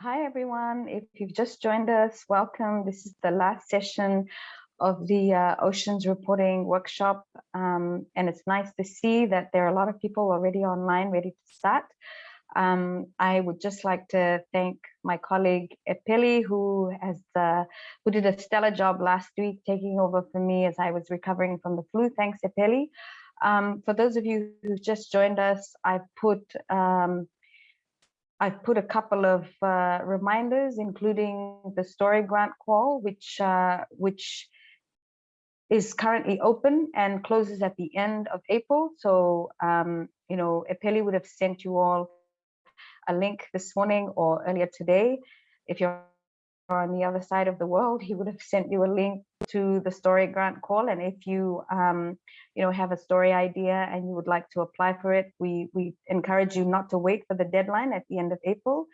Hi, everyone. If you've just joined us, welcome. This is the last session of the uh, Oceans Reporting Workshop. Um, and it's nice to see that there are a lot of people already online ready to start. Um, I would just like to thank my colleague Epeli, who has uh, who did a stellar job last week taking over for me as I was recovering from the flu. Thanks, Epeli. Um, for those of you who've just joined us, I've put um, I've put a couple of uh, reminders, including the story grant call, which uh, which is currently open and closes at the end of April. So, um, you know, Epeli would have sent you all a link this morning or earlier today. If you're on the other side of the world, he would have sent you a link to the story grant call. And if you, um, you know, have a story idea and you would like to apply for it, we, we encourage you not to wait for the deadline at the end of April.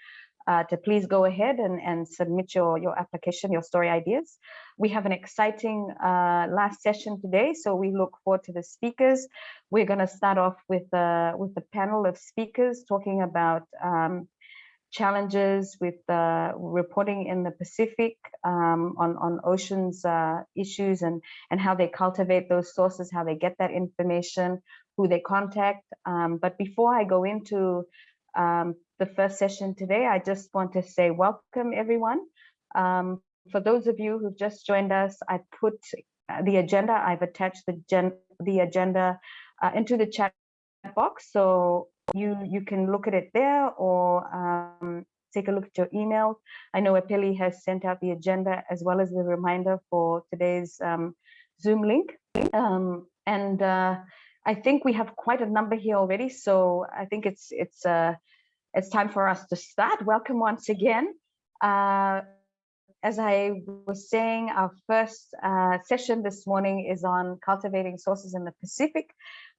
Uh, to please go ahead and, and submit your, your application, your story ideas. We have an exciting uh, last session today, so we look forward to the speakers. We're going to start off with, uh, with the panel of speakers talking about um, challenges with uh, reporting in the Pacific um, on, on oceans uh, issues and, and how they cultivate those sources, how they get that information, who they contact. Um, but before I go into um, the first session today, I just want to say welcome everyone. Um, for those of you who've just joined us, I put uh, the agenda, I've attached the, the agenda uh, into the chat box. So you you can look at it there or um, take a look at your email. I know Epeli has sent out the agenda as well as the reminder for today's um, Zoom link. Um, and uh, I think we have quite a number here already, so I think it's it's uh, it's time for us to start. Welcome once again. Uh, as I was saying, our first uh, session this morning is on cultivating sources in the Pacific.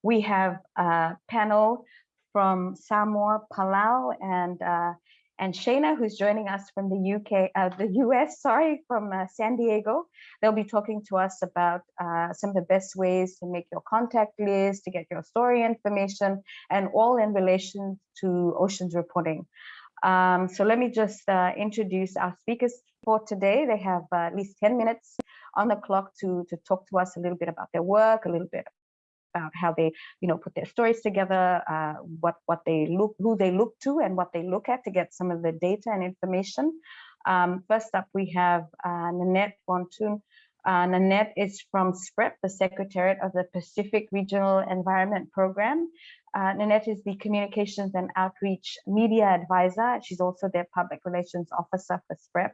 We have a panel from Samoa, Palau, and uh, and Shana, who's joining us from the UK, uh, the US, sorry, from uh, San Diego. They'll be talking to us about uh, some of the best ways to make your contact list, to get your story information, and all in relation to oceans reporting. Um, so let me just uh, introduce our speakers for today. They have uh, at least 10 minutes on the clock to, to talk to us a little bit about their work, a little bit about how they, you know, put their stories together, uh, what what they look, who they look to, and what they look at to get some of the data and information. Um, first up, we have uh, Nanette Woonton. Uh, Nanette is from SPREP, the Secretariat of the Pacific Regional Environment Program. Uh, Nanette is the Communications and Outreach Media Advisor. She's also their Public Relations Officer for SPREP.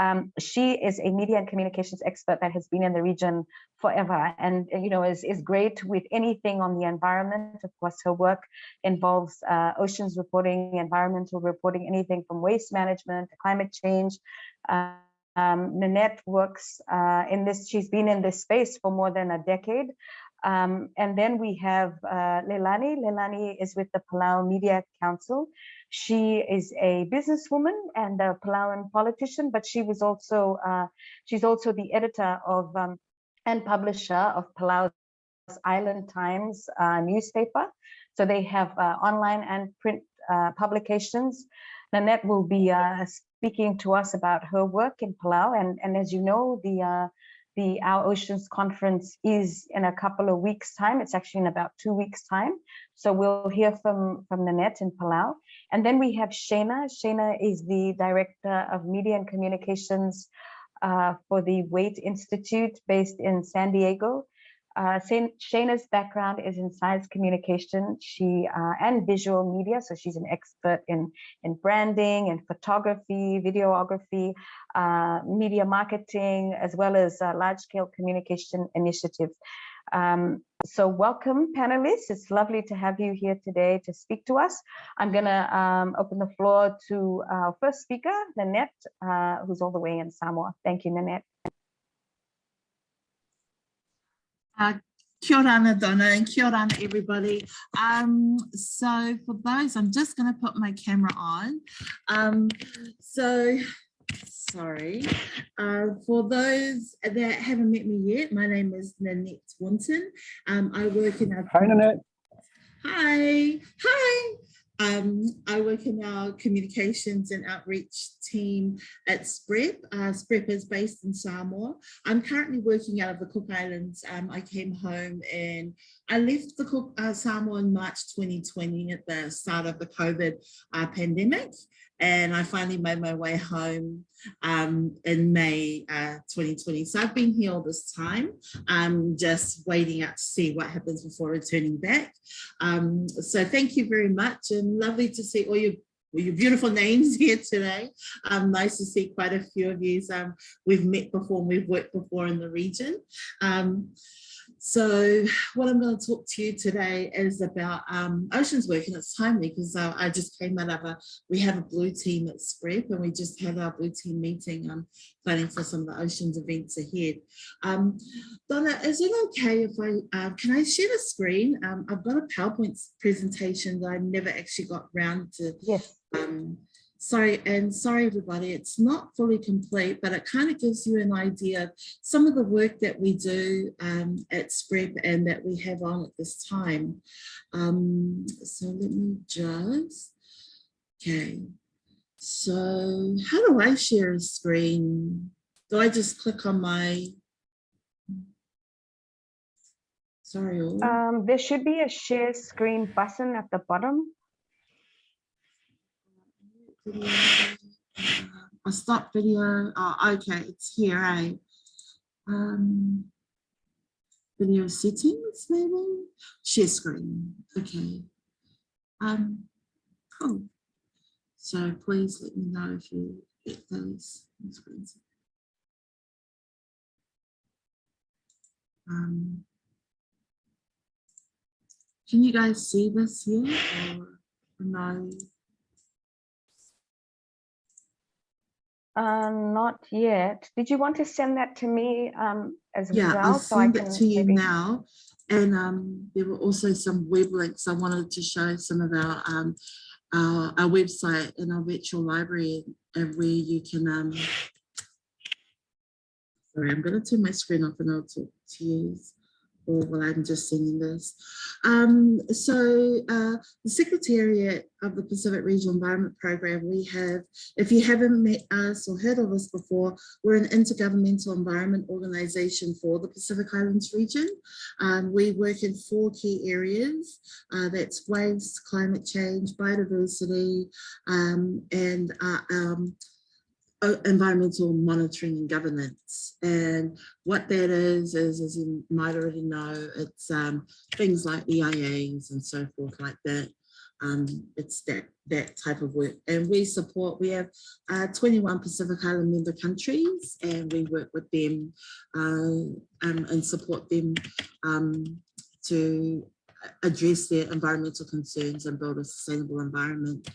Um, she is a media and communications expert that has been in the region forever and you know is, is great with anything on the environment. Of course, her work involves uh, oceans reporting, environmental reporting, anything from waste management to climate change. Uh, um, Nanette works uh, in this, she's been in this space for more than a decade. Um, and then we have uh, Leilani. Leilani is with the Palau Media Council. She is a businesswoman and a Palauan politician, but she was also uh, she's also the editor of um, and publisher of Palau's Island Times uh, newspaper. So they have uh, online and print uh, publications. Nanette will be uh, speaking to us about her work in Palau, and and as you know, the the Our Oceans conference is in a couple of weeks time. It's actually in about two weeks time. So we'll hear from, from Nanette in Palau. And then we have Shana. Shana is the Director of Media and Communications uh, for the Waitt Institute based in San Diego. Uh, Shana's background is in science communication she uh, and visual media, so she's an expert in in branding and photography, videography, uh, media marketing, as well as uh, large-scale communication initiatives. Um, so welcome panelists. It's lovely to have you here today to speak to us. I'm gonna um, open the floor to our first speaker, Nanette, uh, who's all the way in Samoa. Thank you, Nanette. Uh, kia ora, Donna, and kia ora, everybody. Um, so for those, I'm just going to put my camera on. Um, so, sorry. Uh, for those that haven't met me yet, my name is Nanette Woonton. Um, I work in a... Hi, Nanette. Hi. Hi. Um, I work in our communications and outreach team at SPREP. Uh, SPREP is based in Samoa. I'm currently working out of the Cook Islands. Um, I came home and I left the Cook, uh, Samoa in March 2020 at the start of the COVID uh, pandemic. And I finally made my way home um, in May uh, 2020. So I've been here all this time, um, just waiting out to see what happens before returning back. Um, so thank you very much and lovely to see all your your beautiful names here today. Um, nice to see quite a few of you. Um, we've met before, and we've worked before in the region. Um, so what I'm going to talk to you today is about um, oceans work and it's timely because uh, I just came out of a, we have a blue team at SPREP and we just had our blue team meeting um, planning for some of the oceans events ahead. Um, Donna, is it okay if I, uh, can I share the screen? Um, I've got a PowerPoint presentation that I never actually got round to Yes. Sorry, and sorry everybody, it's not fully complete, but it kind of gives you an idea of some of the work that we do um, at SPREP and that we have on at this time. Um, so let me just, okay. So how do I share a screen? Do I just click on my, sorry. Um, there should be a share screen button at the bottom. Video. uh, A stop video. Oh, okay, it's here, right? Um, video settings, maybe? Share screen. Okay. Um, cool. So please let me know if you get those screens. Um, can you guys see this here or no? Uh, not yet. Did you want to send that to me um, as Yeah, well? I'll so I send can it to you maybe- now. And um, there were also some web links. I wanted to show some of our um, our, our website and our virtual library and where you can. Um, sorry, I'm going to turn my screen off and I'll talk to you or while I'm just sending this. Um, so uh, the Secretariat of the Pacific Regional Environment Program, we have, if you haven't met us or heard of us before, we're an intergovernmental environment organization for the Pacific Islands region. Um, we work in four key areas. Uh, that's waste, climate change, biodiversity, um, and uh, um, environmental monitoring and governance. And what that is, is as you might already know, it's um, things like EIAs and so forth like that. Um, it's that that type of work and we support we have uh, 21 Pacific Island member countries and we work with them uh, um, and support them um, to address their environmental concerns and build a sustainable environment.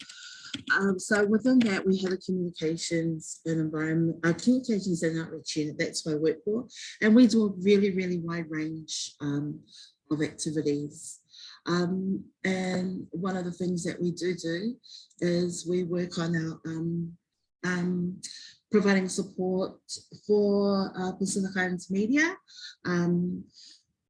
Um, so within that, we have a communications and environment, uh, communications and outreach unit, that's what I work for. And we do a really, really wide range um, of activities. Um, and one of the things that we do do is we work on our um, um, providing support for uh, Pacific Islands media. Um,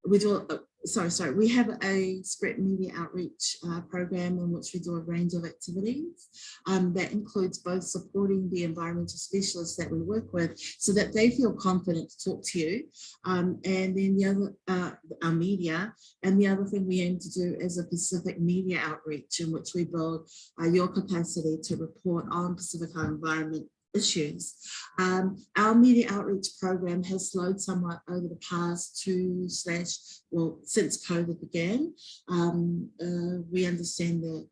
we do, sorry, sorry, we have a SPREP media outreach uh, program in which we do a range of activities um, that includes both supporting the environmental specialists that we work with so that they feel confident to talk to you um, and then the other, uh, our media and the other thing we aim to do is a Pacific media outreach in which we build uh, your capacity to report on Pacific Island environment issues. Um, our media outreach program has slowed somewhat over the past two slash, well, since COVID began. Um, uh, we understand that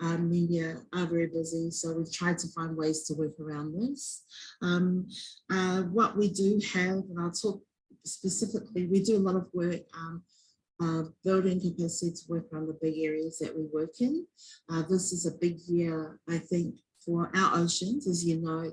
our media are very busy, so we've tried to find ways to work around this. Um, uh, what we do have, and I'll talk specifically, we do a lot of work um, uh, building capacity to work on the big areas that we work in. Uh, this is a big year, I think, for our oceans. As you know,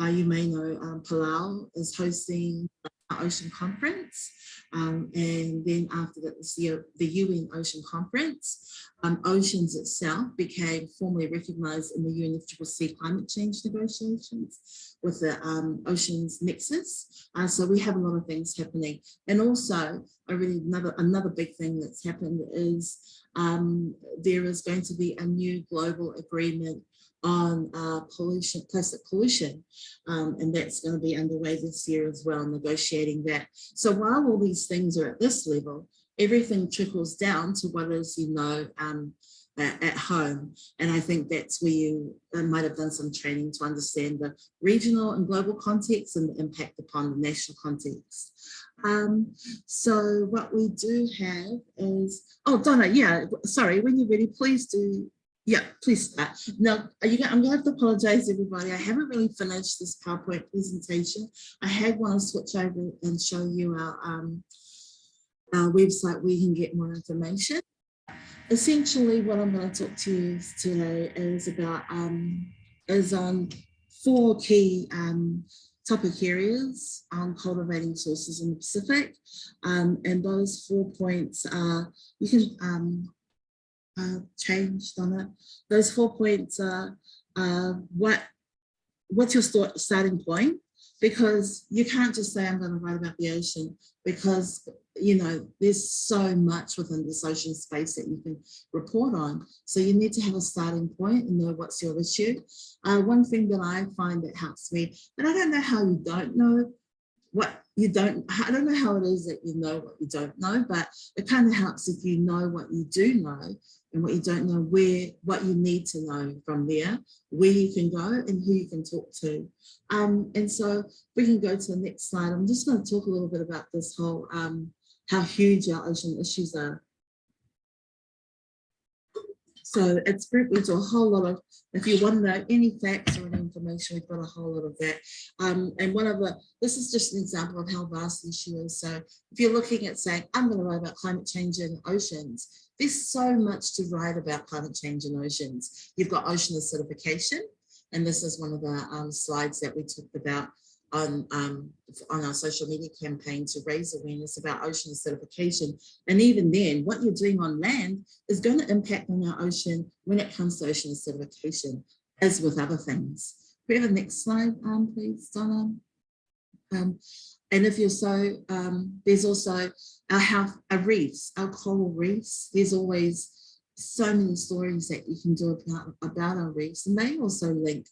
uh, you may know um, Palau is hosting an ocean conference. Um, and then after that was the, the UN Ocean Conference. Um, oceans itself became formally recognized in the UNFCCC climate change negotiations with the um, Oceans Nexus. Uh, so we have a lot of things happening. And also, a really another, another big thing that's happened is um, there is going to be a new global agreement on uh, pollution, plastic pollution, um, and that's going to be underway this year as well, negotiating that. So while all these things are at this level, everything trickles down to what is, you know, um, at, home. And I think that's where you uh, might have done some training to understand the regional and global context and the impact upon the national context. Um, so what we do have is, oh, Donna, yeah, sorry, when you're ready, please do yeah, please start. Now, you, I'm going to have to apologize, everybody. I haven't really finished this PowerPoint presentation. I had want to switch over and show you our, um, our website where you can get more information. Essentially, what I'm going to talk to you today is about um, is on four key um, topic areas on cultivating sources in the Pacific. Um, and those four points are, you can um, uh, changed on it. Those four points are uh, what what's your start, starting point? Because you can't just say I'm going to write about the ocean because you know there's so much within this ocean space that you can report on. So you need to have a starting point and know what's your issue. Uh, one thing that I find that helps me, and I don't know how you don't know what you don't, I don't know how it is that you know what you don't know, but it kind of helps if you know what you do know and what you don't know, where, what you need to know from there, where you can go and who you can talk to. Um, and so we can go to the next slide. I'm just going to talk a little bit about this whole, um, how huge our ocean issues are. So it's we do a whole lot of, if you want any facts or any information, we've got a whole lot of that. Um, and one of the, this is just an example of how vast the issue is. So if you're looking at saying, I'm going to write about climate change in oceans, there's so much to write about climate change in oceans. You've got ocean acidification, and this is one of the um, slides that we talked about on, um, on our social media campaign to raise awareness about ocean acidification. And even then, what you're doing on land is going to impact on our ocean when it comes to ocean acidification, as with other things. We have a next slide, um, please, Donna? Um, and if you're so, um, there's also our, health, our reefs, our coral reefs. There's always so many stories that you can do about, about our reefs and they also link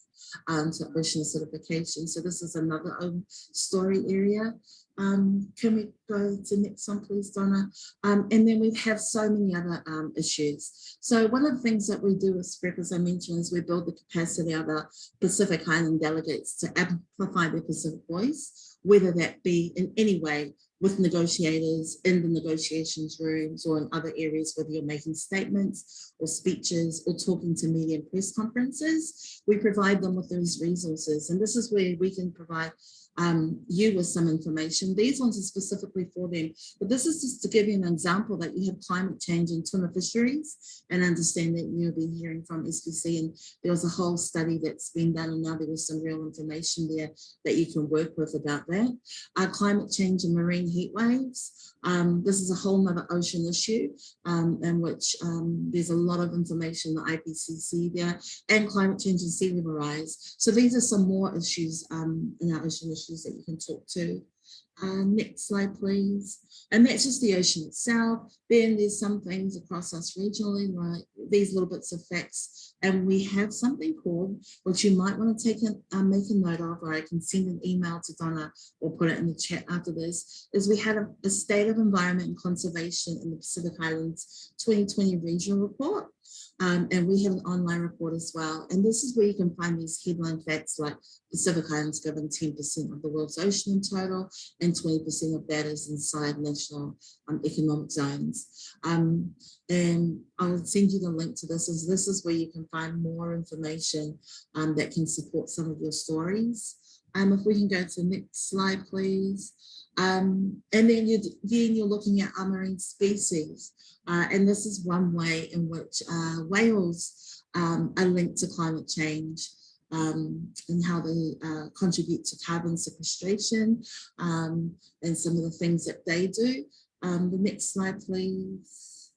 um, to ocean acidification. So this is another um, story area. Um, can we go to next one, please, Donna? Um, and then we have so many other um, issues. So one of the things that we do with SPREP, as I mentioned, is we build the capacity of our Pacific Island delegates to amplify their Pacific voice, whether that be in any way with negotiators in the negotiations rooms or in other areas, whether you're making statements or speeches or talking to media and press conferences, we provide them with those resources. And this is where we can provide um, you with some information. These ones are specifically for them, but this is just to give you an example that you have climate change in tuna fisheries and understand that you'll be hearing from SPC and there was a whole study that's been done and now there was some real information there that you can work with about that. Uh, climate change and marine heat waves. Um, this is a whole nother ocean issue um, in which um, there's a lot of information, the IPCC there, and climate change and sea level rise. So these are some more issues um, in our ocean that you can talk to. Uh, next slide, please. And that's just the ocean itself. Then there's some things across us regionally, like these little bits of facts. And we have something called, which you might want to take a, uh, make a note of, or I can send an email to Donna or put it in the chat after this, is we had a, a state of environment and conservation in the Pacific Islands 2020 regional report. Um, and we have an online report as well. And this is where you can find these headline facts like Pacific Islands govern 10% of the world's ocean in total, and 20% of that is inside national um, economic zones. Um, and I'll send you the link to this, as this is where you can find more information um, that can support some of your stories. Um, if we can go to the next slide, please. Um, and then you're, then you're looking at marine species. Uh, and this is one way in which uh, whales um, are linked to climate change. um, and how they uh, contribute to carbon sequestration um, and some of the things that they do. Um, the next slide, please.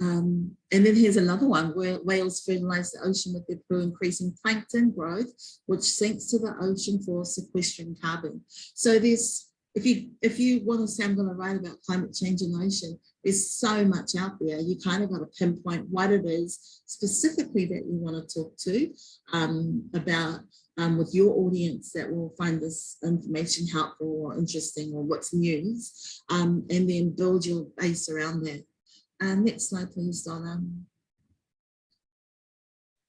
Um, and then here's another one where whales fertilize the ocean with their poo, increasing plankton growth, which sinks to the ocean for sequestering carbon. So there's if you if you want to say I'm going to write about climate change in the ocean, there's so much out there. You kind of got to pinpoint what it is specifically that you want to talk to um, about um, with your audience that will find this information helpful or interesting or what's news, um, and then build your base around that. Uh, next slide, please, Donna.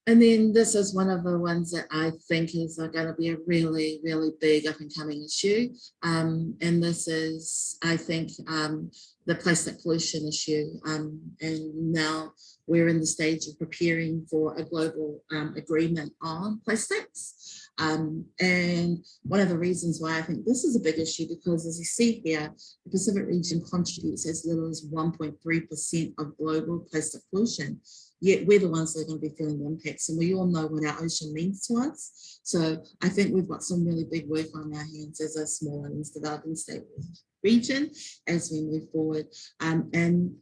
And then this is one of the ones that I think is going to be a really, really big up and coming issue. Um, and this is, I think, um, the plastic pollution issue. Um, and now we're in the stage of preparing for a global um, agreement on plastics. Um, and one of the reasons why I think this is a big issue, because as you see here, the Pacific region contributes as little as 1.3% of global plastic pollution yet we're the ones that are going to be feeling the impacts and we all know what our ocean means to us. So I think we've got some really big work on our hands as a small and developing state region as we move forward. Um, and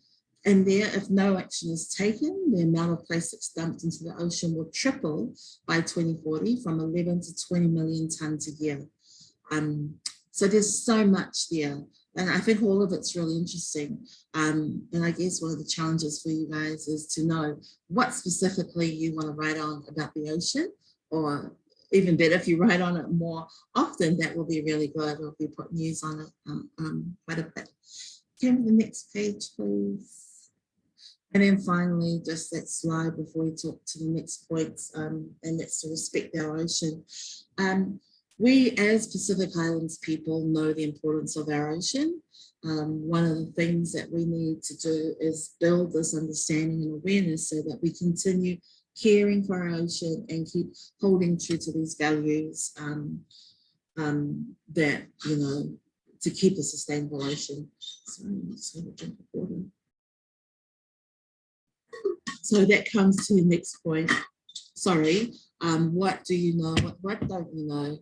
and there, if no action is taken, the amount of plastics dumped into the ocean will triple by 2040 from 11 to 20 million tons a year. Um, so there's so much there. And I think all of it's really interesting. Um, and I guess one of the challenges for you guys is to know what specifically you want to write on about the ocean, or even better, if you write on it more often, that will be really good, or if you put news on it um, um, quite a bit. Can we the next page, please? And then finally, just that slide before we talk to the next points, um, and that's to respect our ocean. Um, we as Pacific Islands people know the importance of our ocean. Um, one of the things that we need to do is build this understanding and awareness so that we continue caring for our ocean and keep holding true to these values um, um, that, you know, to keep a sustainable ocean. Sorry. So that comes to the next point. Sorry, um, what do you know, what, what don't you know?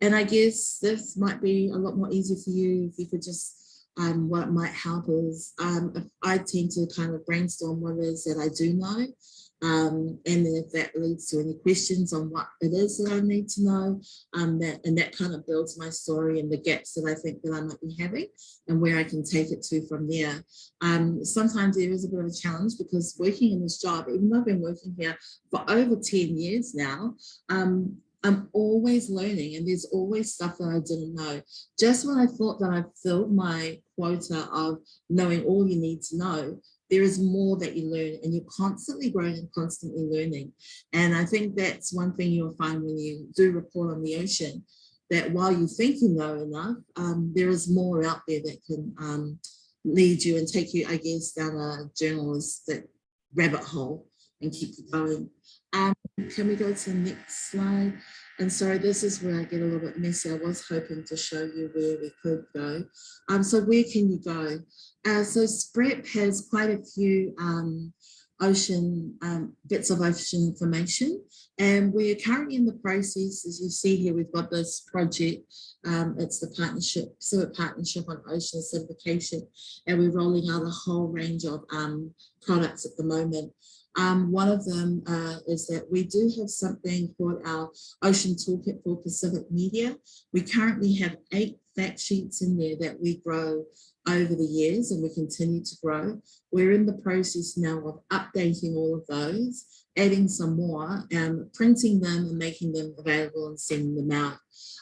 And I guess this might be a lot more easy for you if you could just, um, what might help is um, I tend to kind of brainstorm what it is that I do know um, and then if that leads to any questions on what it is that I need to know, um, that and that kind of builds my story and the gaps that I think that I might be having and where I can take it to from there. Um, sometimes there is a bit of a challenge because working in this job, even though I've been working here for over 10 years now, um, I'm always learning and there's always stuff that I didn't know. Just when I thought that I filled my quota of knowing all you need to know, there is more that you learn and you're constantly growing and constantly learning. And I think that's one thing you'll find when you do report on the ocean, that while you think you know enough, um, there is more out there that can um, lead you and take you, I guess, down a journalistic rabbit hole and keep you going. Um, can we go to the next slide? And sorry, this is where I get a little bit messy. I was hoping to show you where we could go. Um, so where can you go? Uh, so SPREP has quite a few um, ocean um, bits of ocean information and we're currently in the process as you see here we've got this project um, it's the partnership Pacific partnership on ocean acidification and we're rolling out a whole range of um, products at the moment um, one of them uh, is that we do have something called our Ocean Toolkit for Pacific Media. We currently have eight fact sheets in there that we grow over the years and we continue to grow. We're in the process now of updating all of those, adding some more, and printing them and making them available and sending them out.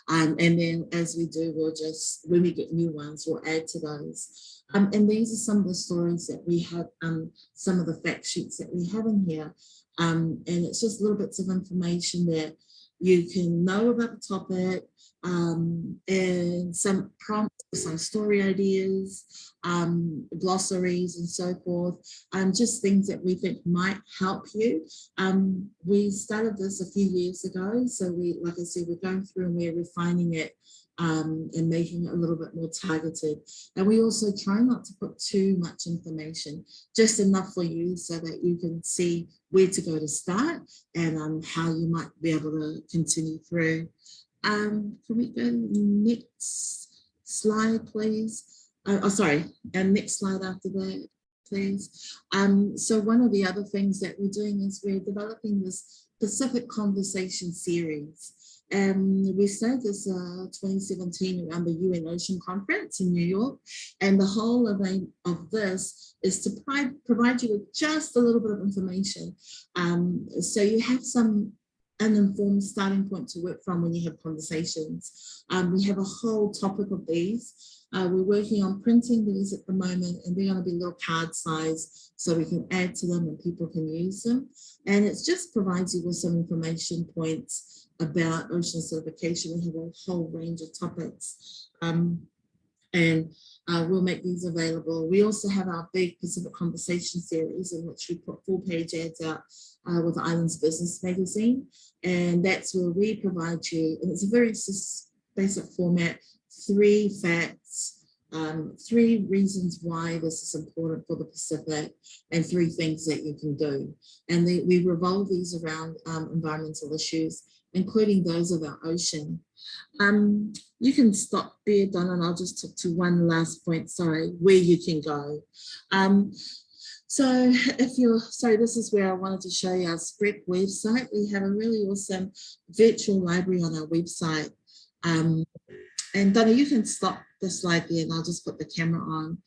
Um, and then as we do, we'll just, when we get new ones, we'll add to those. Um, and these are some of the stories that we have, um, some of the fact sheets that we have in here. Um, and it's just little bits of information that you can know about the topic um, and some prompts, some story ideas, um, glossaries and so forth, um, just things that we think might help you. Um, we started this a few years ago, so we, like I said, we're going through and we're refining it um, and making it a little bit more targeted. And we also try not to put too much information, just enough for you so that you can see where to go to start and um, how you might be able to continue through. Um, can we go next slide, please? Uh, oh, sorry, and next slide after that, please. Um, so one of the other things that we're doing is we're developing this Pacific Conversation series. And we started this uh, 2017 around the UN Ocean Conference in New York. And the whole of, of this is to provide you with just a little bit of information. Um, so you have some an informed starting point to work from when you have conversations. Um, we have a whole topic of these. Uh, we're working on printing these at the moment and they're going to be little card size so we can add to them and people can use them. And it just provides you with some information points about ocean acidification. We have a whole range of topics um, and uh, we'll make these available. We also have our big Pacific Conversation series in which we put full page ads out uh, with the Islands Business Magazine. And that's where we provide you, and it's a very basic format, three facts, um, three reasons why this is important for the Pacific and three things that you can do. And they, we revolve these around um, environmental issues, including those of our ocean. Um, you can stop there, Donna, and I'll just talk to one last point, sorry, where you can go. Um, so if you're, sorry, this is where I wanted to show you our SPREP website. We have a really awesome virtual library on our website. Um, and Donna, you can stop the slide there and I'll just put the camera on.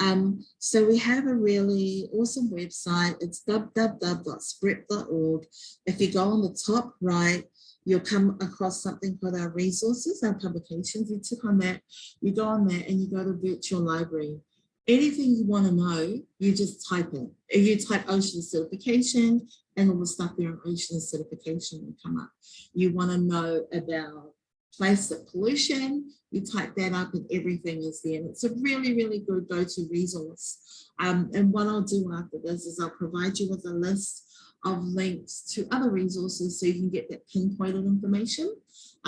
Um, so we have a really awesome website. It's www.sprep.org. If you go on the top right, you'll come across something called our resources, our publications. You click on that, you go on there and you go to virtual library. Anything you want to know, you just type it. If you type ocean acidification and all the stuff there on ocean acidification will come up. You want to know about plastic pollution, you type that up and everything is there. And it's a really, really good go-to resource. Um, and what I'll do after this is I'll provide you with a list of links to other resources so you can get that pinpointed information.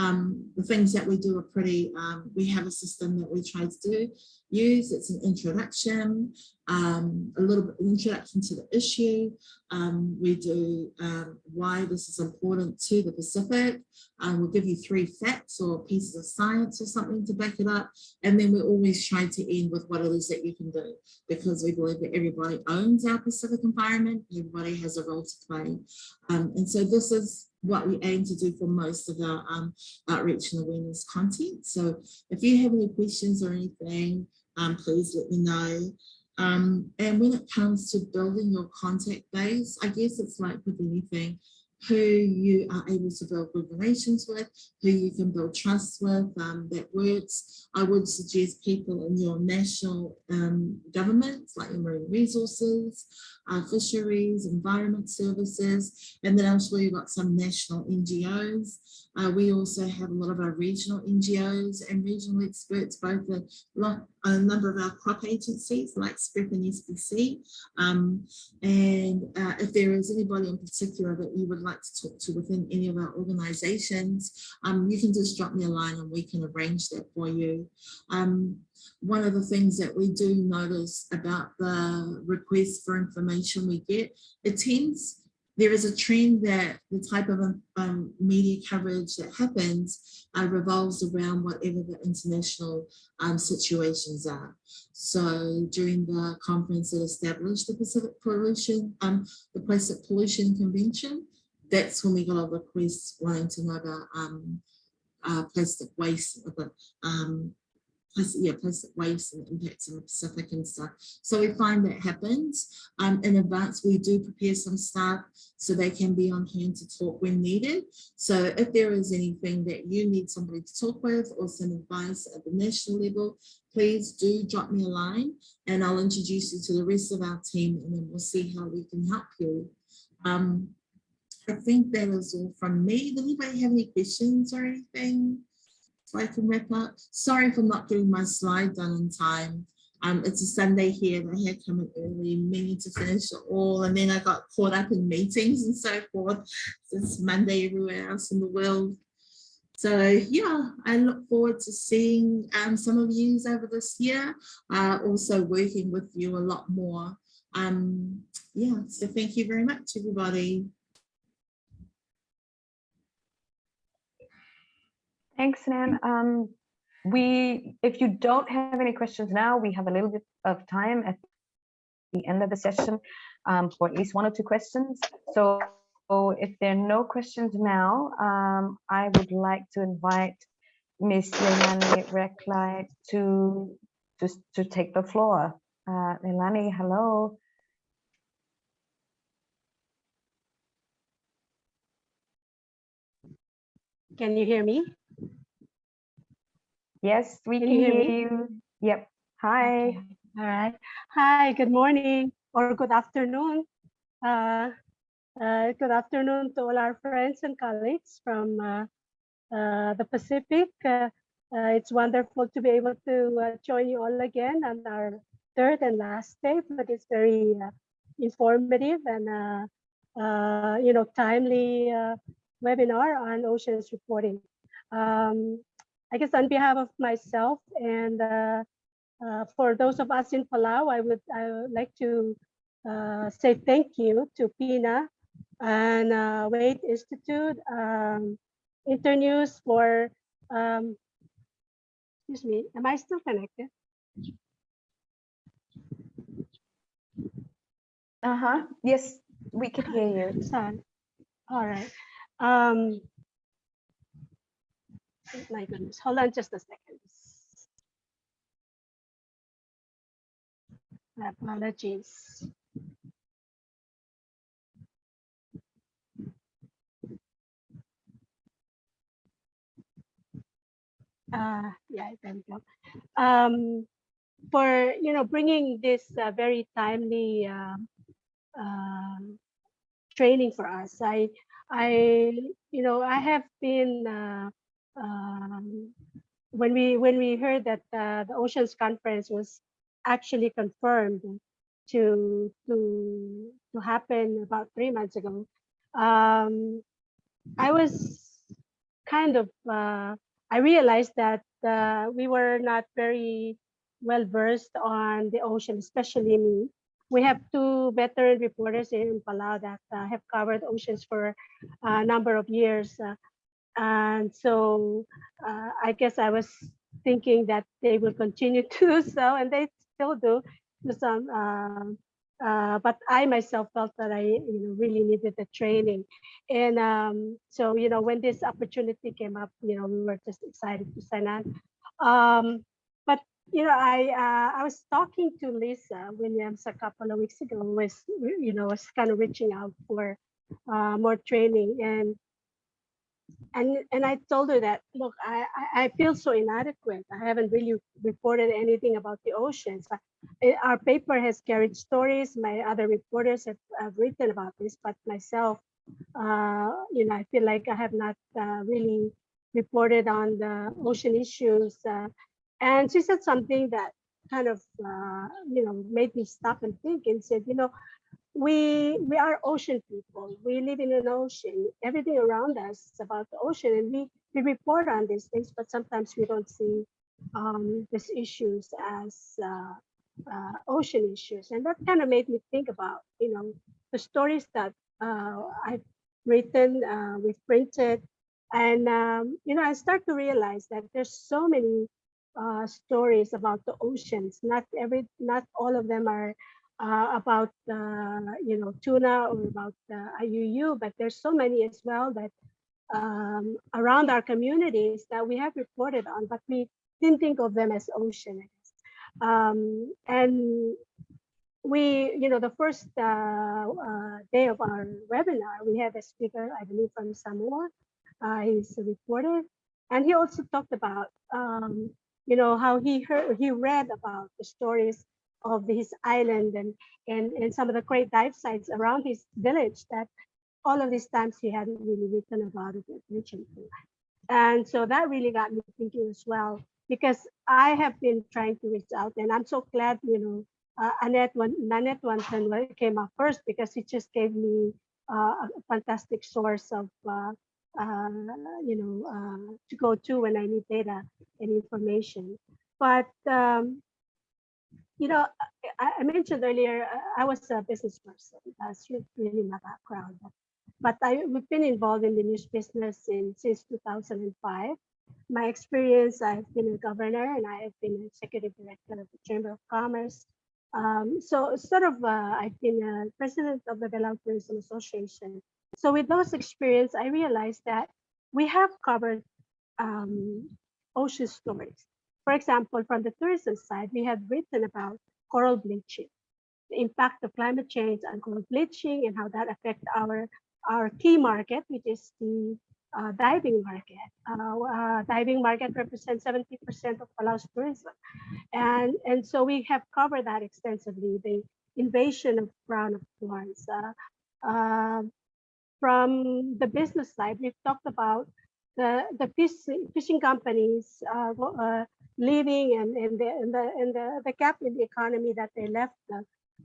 Um, the things that we do are pretty, um, we have a system that we try to do, use, it's an introduction, um, a little bit introduction to the issue. Um, we do um, why this is important to the Pacific. Um, we'll give you three facts or pieces of science or something to back it up. And then we always try to end with what it is that you can do because we believe that everybody owns our Pacific environment. Everybody has a role to play. And so this is what we aim to do for most of our um, outreach and awareness content. So if you have any questions or anything, um, please let me know. Um, and when it comes to building your contact base, I guess it's like with anything, who you are able to build good relations with, who you can build trust with, um, that works. I would suggest people in your national um, governments, like your marine resources, uh, fisheries, environment services, and then I'm sure you've got some national NGOs. Uh, we also have a lot of our regional NGOs and regional experts, both a, a number of our CROP agencies like SPREP and SPC. Um, and uh, if there is anybody in particular that you would like to talk to within any of our organizations, um, you can just drop me a line and we can arrange that for you. Um, one of the things that we do notice about the requests for information we get, it tends there is a trend that the type of um, media coverage that happens uh, revolves around whatever the international um, situations are. So during the conference that established the Pacific Pollution, um, the Plastic Pollution Convention, that's when we got a request wanting to know about um, uh, plastic waste, um, plastic, yeah, plastic waste and impacts in the Pacific and stuff. So we find that happens. Um, in advance, we do prepare some staff so they can be on hand to talk when needed. So if there is anything that you need somebody to talk with or some advice at the national level, please do drop me a line and I'll introduce you to the rest of our team and then we'll see how we can help you. Um, I think that is all from me. Does anybody have any questions or anything? So I can wrap up. Sorry for not getting my slide done in time. Um, it's a Sunday here had come in early, meaning to finish it all. And then I got caught up in meetings and so forth. It's Monday everywhere else in the world. So yeah, I look forward to seeing um, some of you over this year, uh, also working with you a lot more. Um, yeah, so thank you very much, everybody. Thanks, Nan. Um, we, if you don't have any questions now, we have a little bit of time at the end of the session um, for at least one or two questions. So, so if there are no questions now, um, I would like to invite Ms. Leilani Reklai to, to, to take the floor. Uh, Leilani, hello. Can you hear me? Yes, we Can can hear you. Yep. Hi. Okay. All right. Hi, good morning or good afternoon. Uh, uh, good afternoon to all our friends and colleagues from uh, uh, the Pacific. Uh, uh, it's wonderful to be able to uh, join you all again on our third and last day, but it's very uh, informative and uh, uh, you know timely uh, webinar on oceans reporting. Um, I guess on behalf of myself and uh, uh, for those of us in Palau, I would, I would like to uh, say thank you to PINA and uh, Waitt Institute, um, Internews for, um, excuse me, am I still connected? Uh-huh. Yes, we can hear you. All right. Um, my goodness, hold on just a second. Apologies. Uh, yeah, we go. Um, for you know bringing this uh, very timely uh, um, training for us. I, I, you know, I have been uh, um, when we when we heard that uh, the Oceans Conference was actually confirmed to to to happen about three months ago. Um, I was kind of uh, I realized that uh, we were not very well versed on the ocean, especially me. We have two veteran reporters in Palau that uh, have covered oceans for a number of years. And so uh, I guess I was thinking that they will continue to do so, and they still do to some. Uh, uh, but I myself felt that I, you know, really needed the training, and um, so you know, when this opportunity came up, you know, we were just excited to sign on. Um, but you know, I uh, I was talking to Lisa Williams a couple of weeks ago. Was you know, was kind of reaching out for uh, more training, and and and I told her that look, I I feel so inadequate. I haven't really reported anything about the oceans. Our paper has carried stories. My other reporters have, have written about this, but myself, uh, you know, I feel like I have not uh, really reported on the ocean issues. Uh, and she said something that kind of, uh, you know, made me stop and think and said, you know, we we are ocean people. We live in an ocean. Everything around us is about the ocean, and we we report on these things, but sometimes we don't see um, these issues as uh, uh, ocean issues, and that kind of made me think about you know the stories that uh, I've written, uh, we've printed, and um, you know I start to realize that there's so many uh, stories about the oceans. Not every, not all of them are uh, about uh, you know tuna or about uh, IUU, but there's so many as well that um, around our communities that we have reported on, but we didn't think of them as ocean. Um, and we, you know, the first uh, uh, day of our webinar, we have a speaker, I believe from Samoa. Uh, he's a reporter, and he also talked about, um, you know, how he heard, he read about the stories of his island and, and, and some of the great dive sites around his village that all of these times he hadn't really written about it And so that really got me thinking as well, because I have been trying to reach out and I'm so glad, you know, uh, Annette, when Nanette Woonton came up first because it just gave me uh, a fantastic source of, uh, uh, you know, uh, to go to when I need data and information. But um, you know, I, I mentioned earlier, I was a business person. That's really my background. But, but I, we've been involved in the news business in, since 2005. My experience, I've been a governor and I have been executive director of the Chamber of Commerce. Um, so sort of, uh, I've been a president of the Belau Tourism Association. So with those experience, I realized that we have covered um, ocean stories. For example, from the tourism side, we have written about coral bleaching, the impact of climate change on coral bleaching and how that affects our, our key market, which is the uh, diving market. Uh, uh, diving market represents 70% of Palau's tourism. And, and so we have covered that extensively, the invasion of crown of thorns. Uh, um, from the business side, we've talked about the, the fishing, companies uh, uh, leaving and, and, the, and, the, and the, the gap in the economy that they left uh,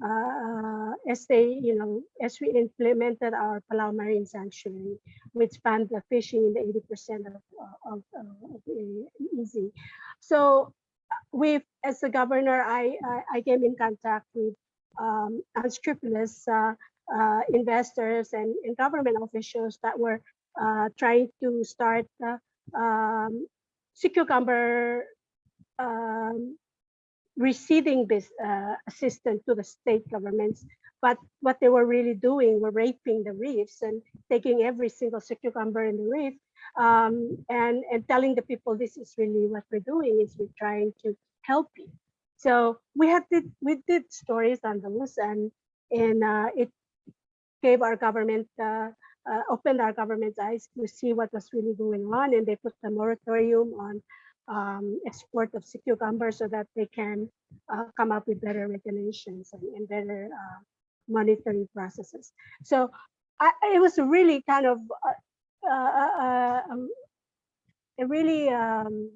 uh, as they, you know, as we implemented our Palau Marine Sanctuary, which banned the fishing in the 80% of, of, of the EEZ. So we've, as a governor, I, I, I came in contact with um, unscrupulous uh, uh, investors and, and government officials that were uh, trying to start uh, um, sea cucumber um, receiving this uh, assistance to the state governments. But what they were really doing were raping the reefs and taking every single sea cucumber in the reef um, and, and telling the people this is really what we're doing is we're trying to help you. So we have did we did stories on those and and uh, it gave our government uh, uh, opened our government's eyes to see what was really going on and they put a moratorium on um, export of sea cucumber so that they can uh, come up with better regulations and, and better uh, monitoring processes. So I, it was really kind of uh, uh, uh, um, a really um,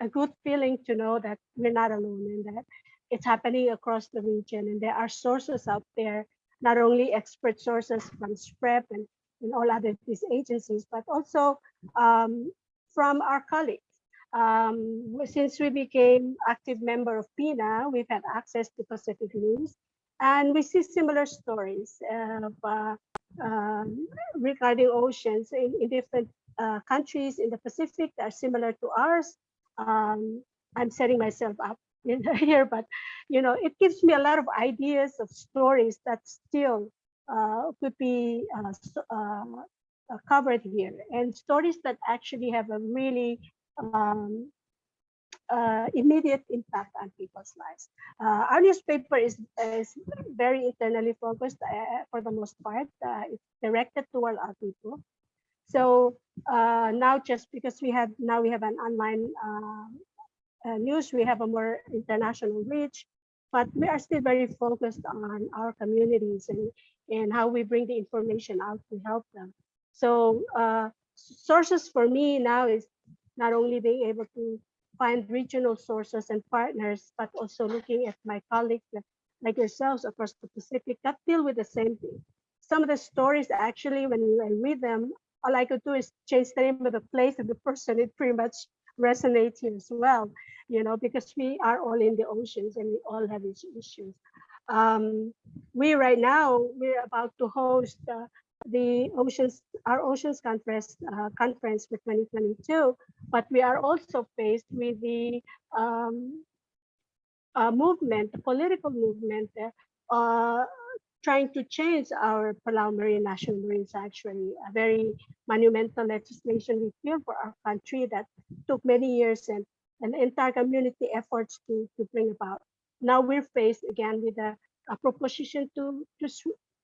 a good feeling to know that we're not alone and that it's happening across the region and there are sources out there, not only expert sources from SPREP and, and all other these agencies, but also um, from our colleagues. Um, since we became active member of PINA, we've had access to Pacific News, and we see similar stories of, uh, um, regarding oceans in, in different uh, countries in the Pacific that are similar to ours. Um, I'm setting myself up here, but you know, it gives me a lot of ideas of stories that still uh, could be uh, uh, uh, covered here, and stories that actually have a really um, uh, immediate impact on people's lives. Uh, our newspaper is, is very internally focused uh, for the most part. Uh, it's directed toward our people. So uh, now just because we have now we have an online uh, news, we have a more international reach, but we are still very focused on our communities and, and how we bring the information out to help them. So sources for me now is not only being able to find regional sources and partners, but also looking at my colleagues like- yourselves across the Pacific that deal with the same thing. Some of the stories actually, when I read them, all I could do is change the name of the place and the person. It pretty much resonates here as well, you know, because we are all in the oceans and we all have these issues. Um, we right now, we're about to host uh, the oceans, our oceans conference, uh, conference for 2022, but we are also faced with the um, uh, movement, the political movement, uh, trying to change our Palau Marine National Marine Sanctuary, a very monumental legislation we feel for our country that took many years and an entire community efforts to, to bring about. Now we're faced again with a, a proposition to, to,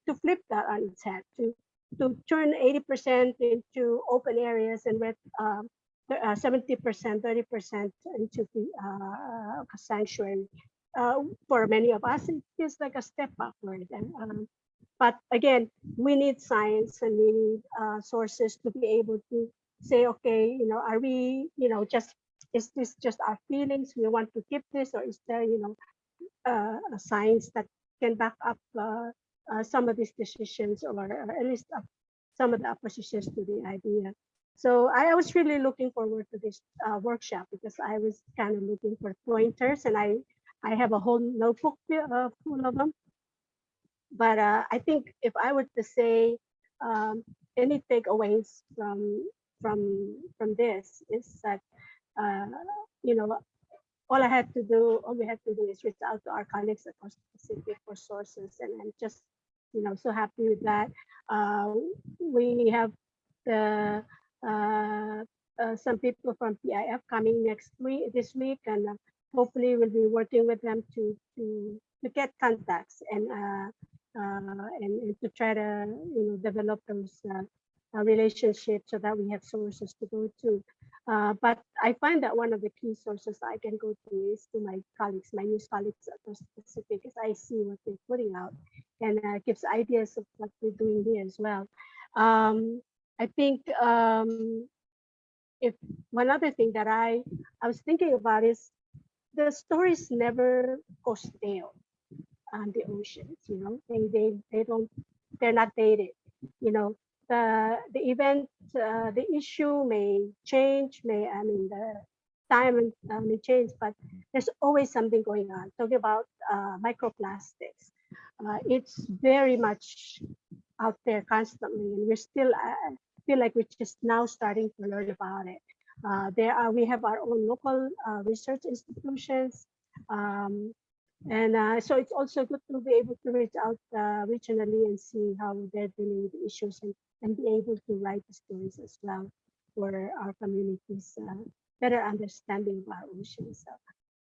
to flip that on its head, to, to turn 80% into open areas and with um, th- uh, 70%, 30% into the uh, sanctuary. Uh, for many of us, it feels like a step backward. And, um, but again, we need science and we need uh, sources to be able to say, okay, you know, are we, you know, just is this just our feelings? We want to keep this, or is there, you know, uh, a science that can back up uh, uh, some of these decisions, or, at least uh, some of the oppositions to the idea. So I was really looking forward to this uh, workshop because I was kind of looking for pointers, and I I have a whole notebook uh, full of them. But uh, I think if I were to say um, any takeaways from from from this is that you know all I had to do, all we had to do is reach out to our colleagues across the Pacific for sources, and I'm just you know so happy with that. Uh, we have the uh, uh, some people from PIF coming next week, this week, and uh, hopefully we'll be working with them to to to get contacts and uh, uh, and, and to try to you know develop those uh, relationships so that we have sources to go to. Uh, but I find that one of the key sources I can go to is to my colleagues, my news colleagues across the Pacific, because I see what they're putting out and uh, gives ideas of what we're doing here as well. Um, I think um, if one other thing that I I was thinking about is the stories never go stale on the oceans. You know, they they they don't they're not dated. You know, the the event uh, the issue may change. May I mean the time uh, may change, but there's always something going on. Talking about uh, microplastics, uh, it's very much out there constantly, and we're still uh, feel like we're just now starting to learn about it. Uh, there are we have our own local uh, research institutions, um, and uh, so it's also good to be able to reach out uh, regionally and see how they're dealing with the issues and, and be able to write stories as well for our communities uh, better understanding of our oceans. So,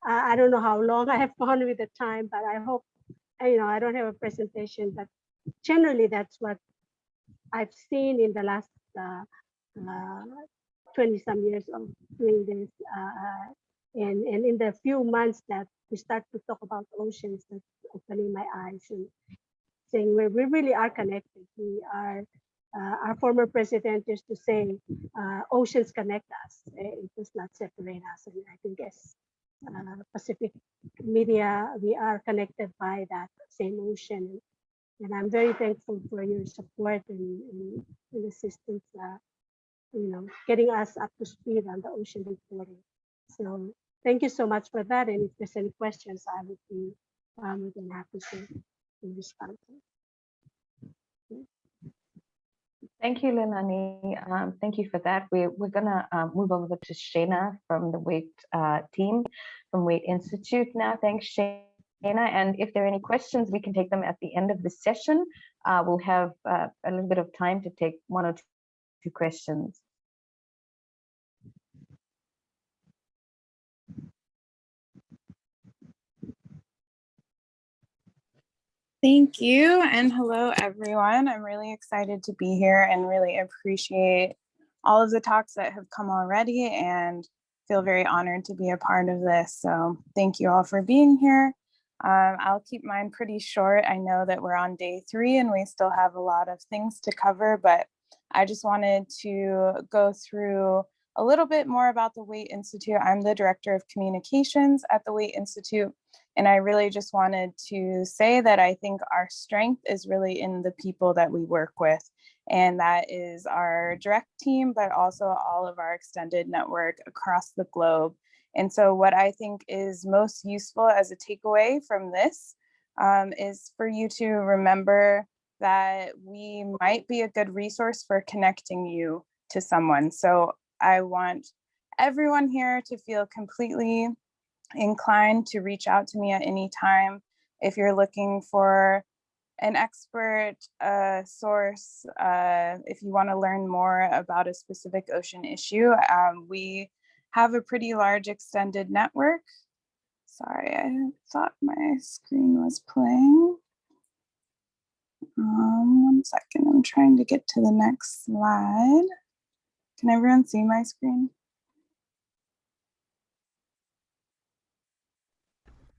I I don't know how long I have gone with the time, but I hope you know I don't have a presentation, but generally that's what I've seen in the last uh, uh, 20 some years of doing this. And, and in the few months that we start to talk about oceans, that's opening my eyes and saying we we really are connected. We are, uh, our former president used to say, uh, oceans connect us. eh, It does not separate us. And I think as uh, Pacific media, we are connected by that same ocean. And I'm very thankful for your support and, and, and assistance, uh, you know, getting us up to speed on the ocean reporting. So thank you so much for that. And if there's any questions, I would be um, than happy to, to respond. to. Thank you, Leilani. Um, thank you for that. We're, we're gonna um, move over to Shana from the Waitt uh, team from Waitt Institute now. Thanks, Shana. And if there are any questions, we can take them at the end of the session. Uh, we'll have uh, a little bit of time to take one or two questions. Thank you and hello everyone. I'm really excited to be here and really appreciate all of the talks that have come already and feel very honored to be a part of this. So thank you all for being here. Um, I'll keep mine pretty short. I know that we're on day three and we still have a lot of things to cover, but I just wanted to go through a little bit more about the Waitt Institute. I'm the Director of Communications at the Waitt Institute. And I really just wanted to say that I think our strength is really in the people that we work with. And that is our direct team, but also all of our extended network across the globe. And so what I think is most useful as a takeaway from this um, is for you to remember that we might be a good resource for connecting you to someone. So I want everyone here to feel completely inclined to reach out to me at any time if you're looking for an expert uh, source, uh, if you want to learn more about a specific ocean issue. Um, we have a pretty large extended network. Sorry, I thought my screen was playing. Um, one second, I'm trying to get to the next slide. Can everyone see my screen?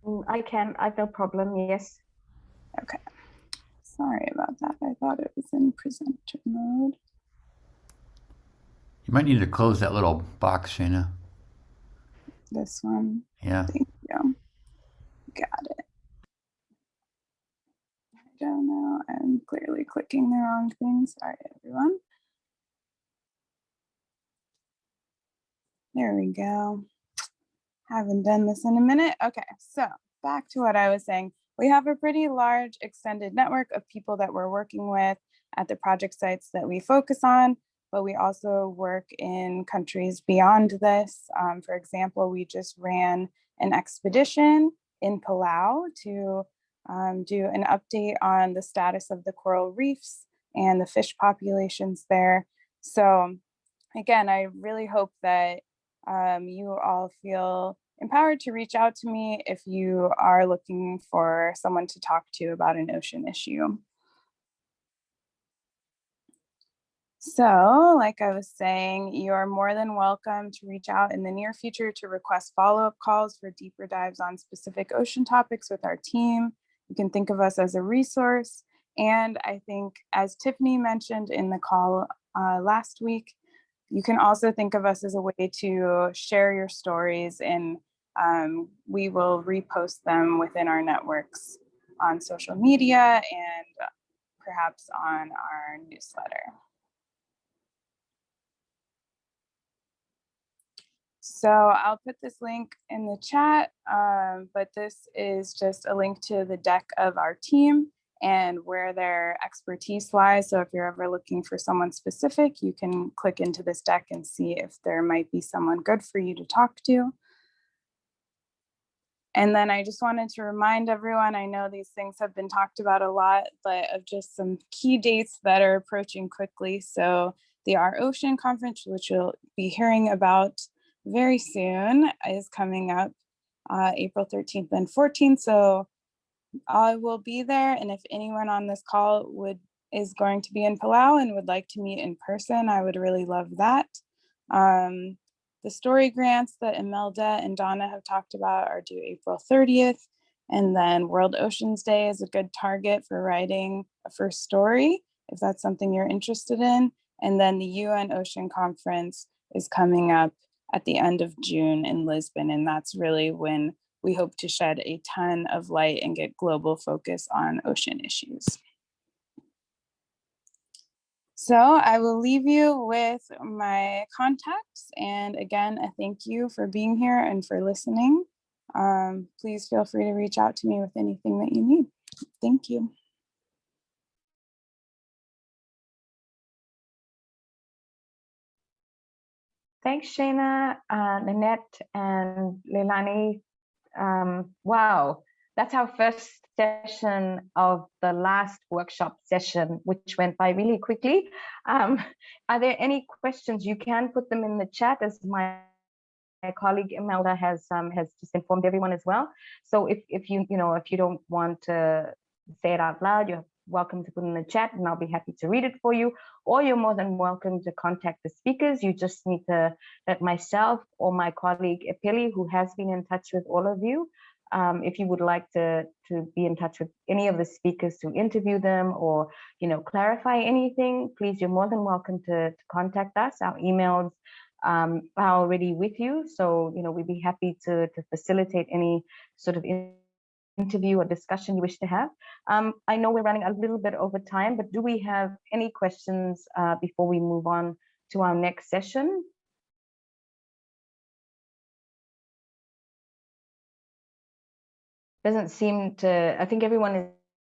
Mm, I can, I've no problem, yes. Okay. Sorry about that. I thought it was in presenter mode. You might need to close that little box, Shana. This one. Yeah. Thank you. Got it. I don't know. I'm clearly clicking the wrong thing. Sorry, everyone. There we go. Haven't done this in a minute. Okay, so back to what I was saying, we have a pretty large extended network of people that we're working with at the project sites that we focus on, but we also work in countries beyond this. Um, for example, we just ran an expedition in Palau to um, do an update on the status of the coral reefs and the fish populations there. So again, I really hope that um, you all feel empowered to reach out to me if you are looking for someone to talk to about an ocean issue. So like I was saying, you are more than welcome to reach out in the near future to request follow-up calls for deeper dives on specific ocean topics with our team. You can think of us as a resource. And I think as Tiffany mentioned in the call uh, last week, you can also think of us as a way to share your stories and um, we will repost them within our networks on social media and perhaps on our newsletter. So I'll put this link in the chat, um, but this is just a link to the deck of our team and where their expertise lies. So if you're ever looking for someone specific, you can click into this deck and see if there might be someone good for you to talk to. And then I just wanted to remind everyone, I know these things have been talked about a lot, but of just some key dates that are approaching quickly. So the Our Ocean Conference, which you'll be hearing about very soon, is coming up uh, April 13th and 14th. So I will be there. And if anyone on this call would is going to be in Palau and would like to meet in person, I would really love that. Um, the story grants that Imelda and Donna have talked about are due April 30th. And then World Oceans Day is a good target for writing a first story, if that's something you're interested in. And then the UN Ocean Conference is coming up at the end of June in Lisbon. And that's really when we hope to shed a ton of light and get global focus on ocean issues. So I will leave you with my contacts. And again, a thank you for being here and for listening. Um, please feel free to reach out to me with anything that you need. Thank you. Thanks, Shana, uh, Nanette, and Leilani. Um, wow, that's our first session of the last workshop session, which went by really quickly. Um, are there any questions? You can put them in the chat as my my colleague Imelda has um, has just informed everyone as well. So if if you you know if you don't want to say it out loud, you're welcome to put in the chat, and I'll be happy to read it for you. Or you're more than welcome to contact the speakers. You just need to let myself or my colleague Epeli, who has been in touch with all of you, um, if you would like to to be in touch with any of the speakers to interview them or you know clarify anything please you're more than welcome to, to contact us our emails um, are already with you so you know we'd be happy to to facilitate any sort of interview or discussion you wish to have um, I know we're running a little bit over time but do we have any questions uh, before we move on to our next session doesn't seem to, I think everyone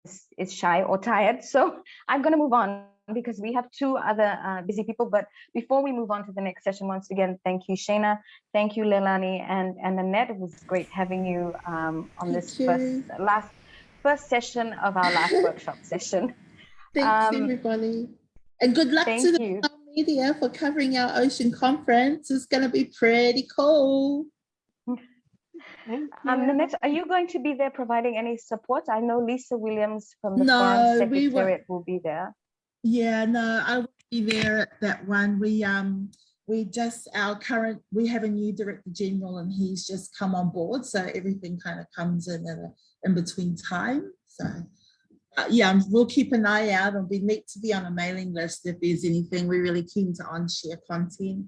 is, is shy or tired. So I'm going to move on because we have two other uh, busy people. But before we move on to the next session, once again, thank you, Shana. Thank you, Leilani and, and Annette. It was great having you um, on Thank this you. first, last, first session of our last workshop session. Thanks, Um, everybody. And good luck to the you. media for covering our ocean conference. It's going to be pretty cool. Thank Um, you. Nanette, are you going to be there providing any support? I know Lisa Williams from the No, Foreign we Secretariat will be there. Yeah, no, I will be there at that one. We um we just our current we have a new director general and he's just come on board, so everything kind of comes in at a, in between time. So uh, yeah, we'll keep an eye out. It'll be neat to be on a mailing list if there's anything. We're really keen to on share content.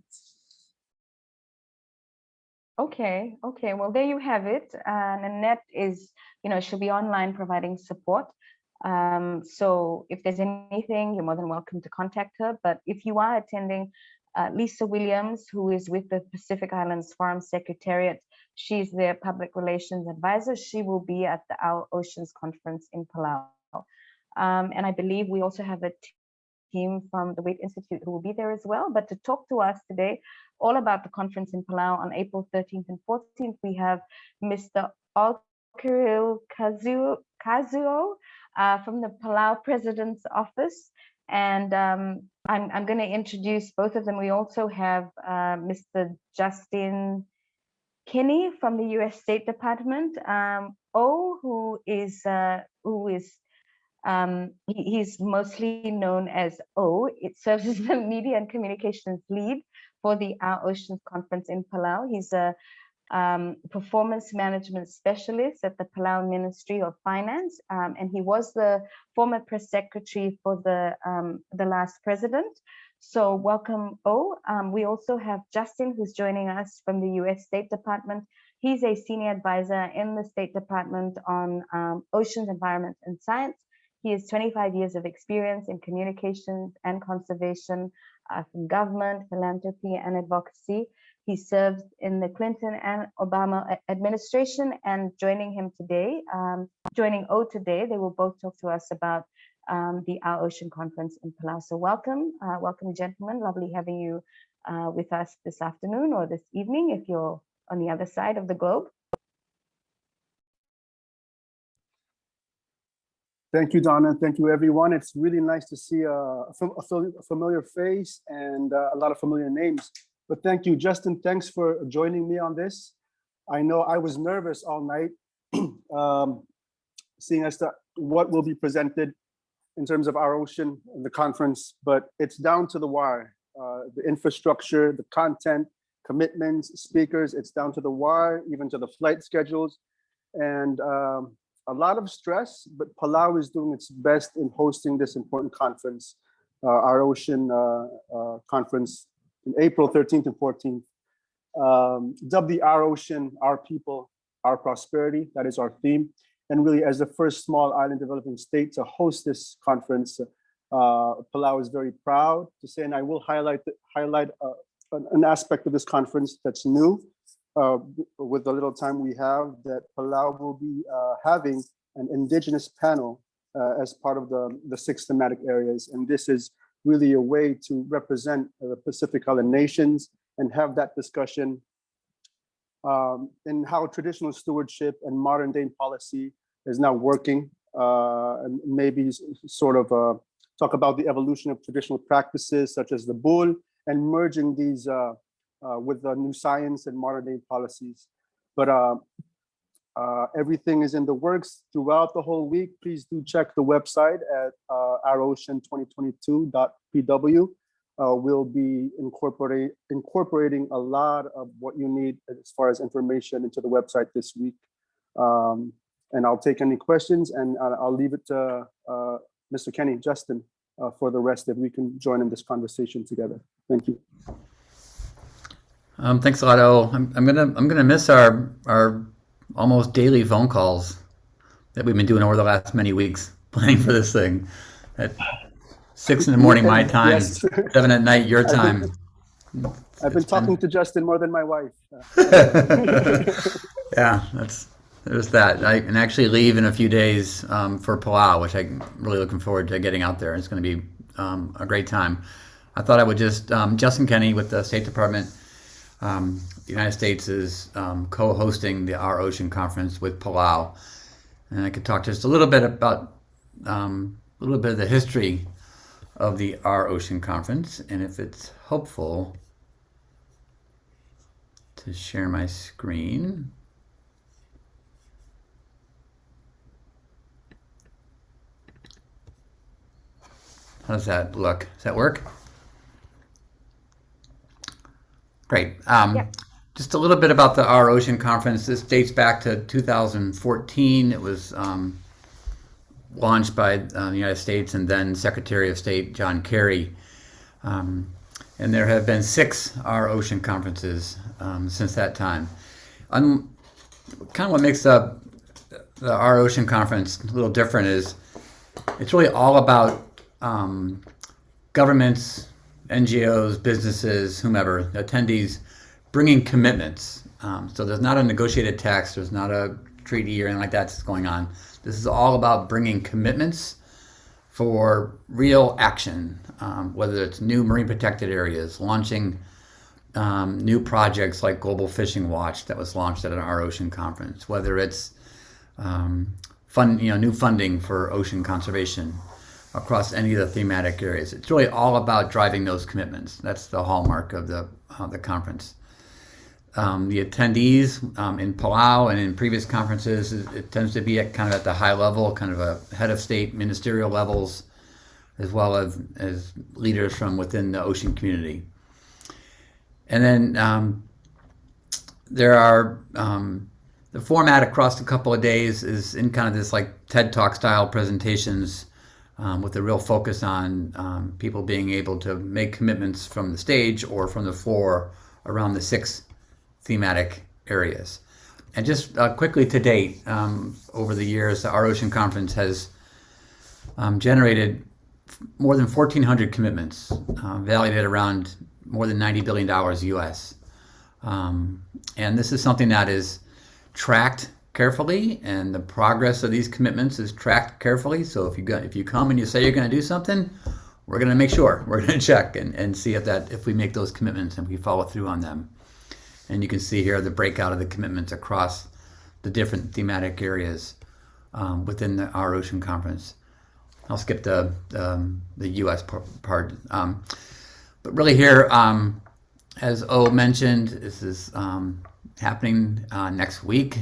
Okay, okay. Well, there you have it. Uh, Nanette is, you know, she'll be online providing support. Um, so if there's anything, you're more than welcome to contact her. But if you are attending, uh, Lisa Williams, who is with the Pacific Islands Forum Secretariat, She's their public relations advisor. She will be at the Our Oceans conference in Palau. Um, and I believe we also have a team from the Waitt Institute who will be there as well. But to talk to us today all about the conference in Palau on April 13th and 14th, we have Mr. Olkeriil Kazuo, Kazuo uh, from the Palau President's Office. And um, I'm, I'm going to introduce both of them. We also have uh, Mr. Justin Kenney from the U.S. State Department. Um, o, who is uh, who is um, he, he's mostly known as O. It serves as the media and communications lead for the Our Oceans Conference in Palau. He's a um, performance management specialist at the Palau Ministry of Finance, um, and he was the former press secretary for the um, the last president. So welcome, O. Um, we also have Justin, who's joining us from the U.S. State Department. He's a senior advisor in the State Department on um, oceans, environment, and science. He has 25 years of experience in communications and conservation uh, from government, philanthropy, and advocacy. He served in the Clinton and Obama administration and joining him today, um, joining O today, they will both talk to us about um, the Our Ocean Conference in Palau. So welcome, uh, welcome gentlemen, lovely having you uh, with us this afternoon or this evening if you're on the other side of the globe. Thank you, Donna. Thank you, everyone. It's really nice to see a, a familiar face and uh, a lot of familiar names. But thank you, Justin. Thanks for joining me on this. I know I was nervous all night, um, seeing as to what will be presented in terms of our ocean in the conference, but it's down to the wire. Uh, the infrastructure, the content, commitments, speakers, it's down to the wire, even to the flight schedules. And um, a lot of stress, but Palau is doing its best in hosting this important conference, uh, our ocean uh, uh conference in April 13th and 14th. Um, dubbed the Our Ocean, Our People, Our Prosperity, that is our theme. And really as the first small island developing state to host this conference, uh, Palau is very proud to say, and I will highlight, highlight uh, an, aspect of this conference that's new uh, with the little time we have that Palau will be uh, having an indigenous panel uh, as part of the, the six thematic areas. And this is really a way to represent the Pacific Island nations and have that discussion um, in how traditional stewardship and modern day policy is now working uh, and maybe sort of uh, talk about the evolution of traditional practices such as the bul and merging these uh, uh with the new science and modern day policies. But uh, uh, everything is in the works throughout the whole week. Please do check the website at uh, ourocean2022.pw. Uh, we'll be incorporating incorporating a lot of what you need as far as information into the website this week. Um, and I'll take any questions and I'll leave it to uh, Mr. Kenney, Justin, uh, for the rest if we can join in this conversation together. Thank you. Um, thanks a lot, O. I'm, I'm gonna I'm gonna miss our our almost daily phone calls that we've been doing over the last many weeks planning for this thing. At six in the morning my time. Yes. seven at night your time. I've been, I've been talking been... to justin more than my wife. Yeah that's there's that. I can actually leave in a few days um, for palau which i'm really looking forward to getting out there. It's going to be um, a great time. I thought i would just um, justin kenney with the state department um, the United States is um, co-hosting the Our Ocean Conference with Palau. And I could talk just a little bit about um, a little bit of the history of the Our Ocean Conference. And if it's helpful to share my screen. How does that look? Does that work? Great. Um. Just a little bit about the Our Ocean Conference. This dates back to 2014. It was um, launched by uh, the United States and then Secretary of State John Kerry. Um, and there have been six Our Ocean conferences um, since that time. Kind of what makes the, the Our Ocean Conference a little different is it's really all about um, governments, NGOs, businesses, whomever, attendees, bringing commitments Um, so there's not a negotiated text, there's not a treaty or anything like that that's going on. This is all about bringing commitments for real action, um, whether it's new marine protected areas, launching um, new projects like Global Fishing Watch that was launched at an Our Ocean conference, whether it's um, fund, you know, new funding for ocean conservation across any of the thematic areas. It's really all about driving those commitments. That's the hallmark of the uh, the conference. Um, the attendees um, in Palau and in previous conferences, it, it tends to be at kind of at the high level, kind of a head of state ministerial levels, as well as, as leaders from within the ocean community. And then um, there are um, the format across a couple of days is in kind of this like TED Talk style presentations um, with a real focus on um, people being able to make commitments from the stage or from the floor around the six thematic areas. And just uh, quickly to date, um, over the years, Our Ocean Conference has um, generated more than 1,400 commitments, uh, valued at around more than $90 billion US. Um, and this is something that is tracked carefully and the progress of these commitments is tracked carefully. So if you go, if you come and you say you're going to do something, we're going to make sure we're going to check and, and see if that if we make those commitments and we follow through on them. And you can see here the breakout of the commitments across the different thematic areas um, within the, our ocean conference. I'll skip the um, the U.S. part. Um, but really here, um, as O mentioned, this is um, happening uh, next week,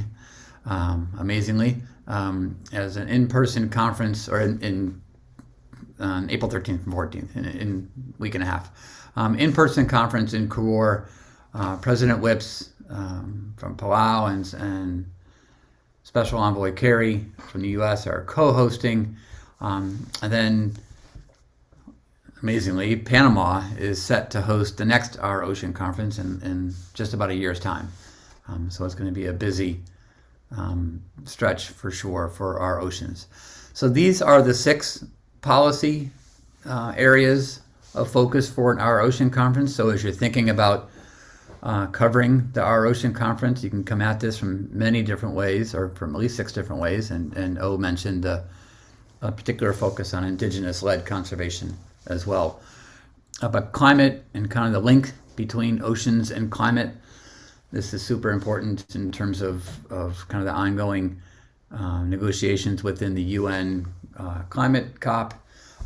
um, amazingly, as an in-person conference or in, in April 13th and 14th, in, in week and a half. in-person conference in Koror uh, President Whipps um, from Palau and, and Special Envoy Kerry from the U.S. are co-hosting. Um, and then, amazingly, Panama is set to host the next Our Ocean Conference in, in just about a year's time. Um, so it's going to be a busy um, stretch for sure for our oceans. So these are the six policy uh, areas of focus for an Our Ocean Conference. So as you're thinking about uh, covering the Our Ocean Conference. You can come at this from many different ways, or from at least six different ways. And, and O mentioned a particular focus on indigenous-led conservation as well. Uh, but climate and kind of the link between oceans and climate, this is super important in terms of, of kind of the ongoing uh, negotiations within the UN uh, climate COP,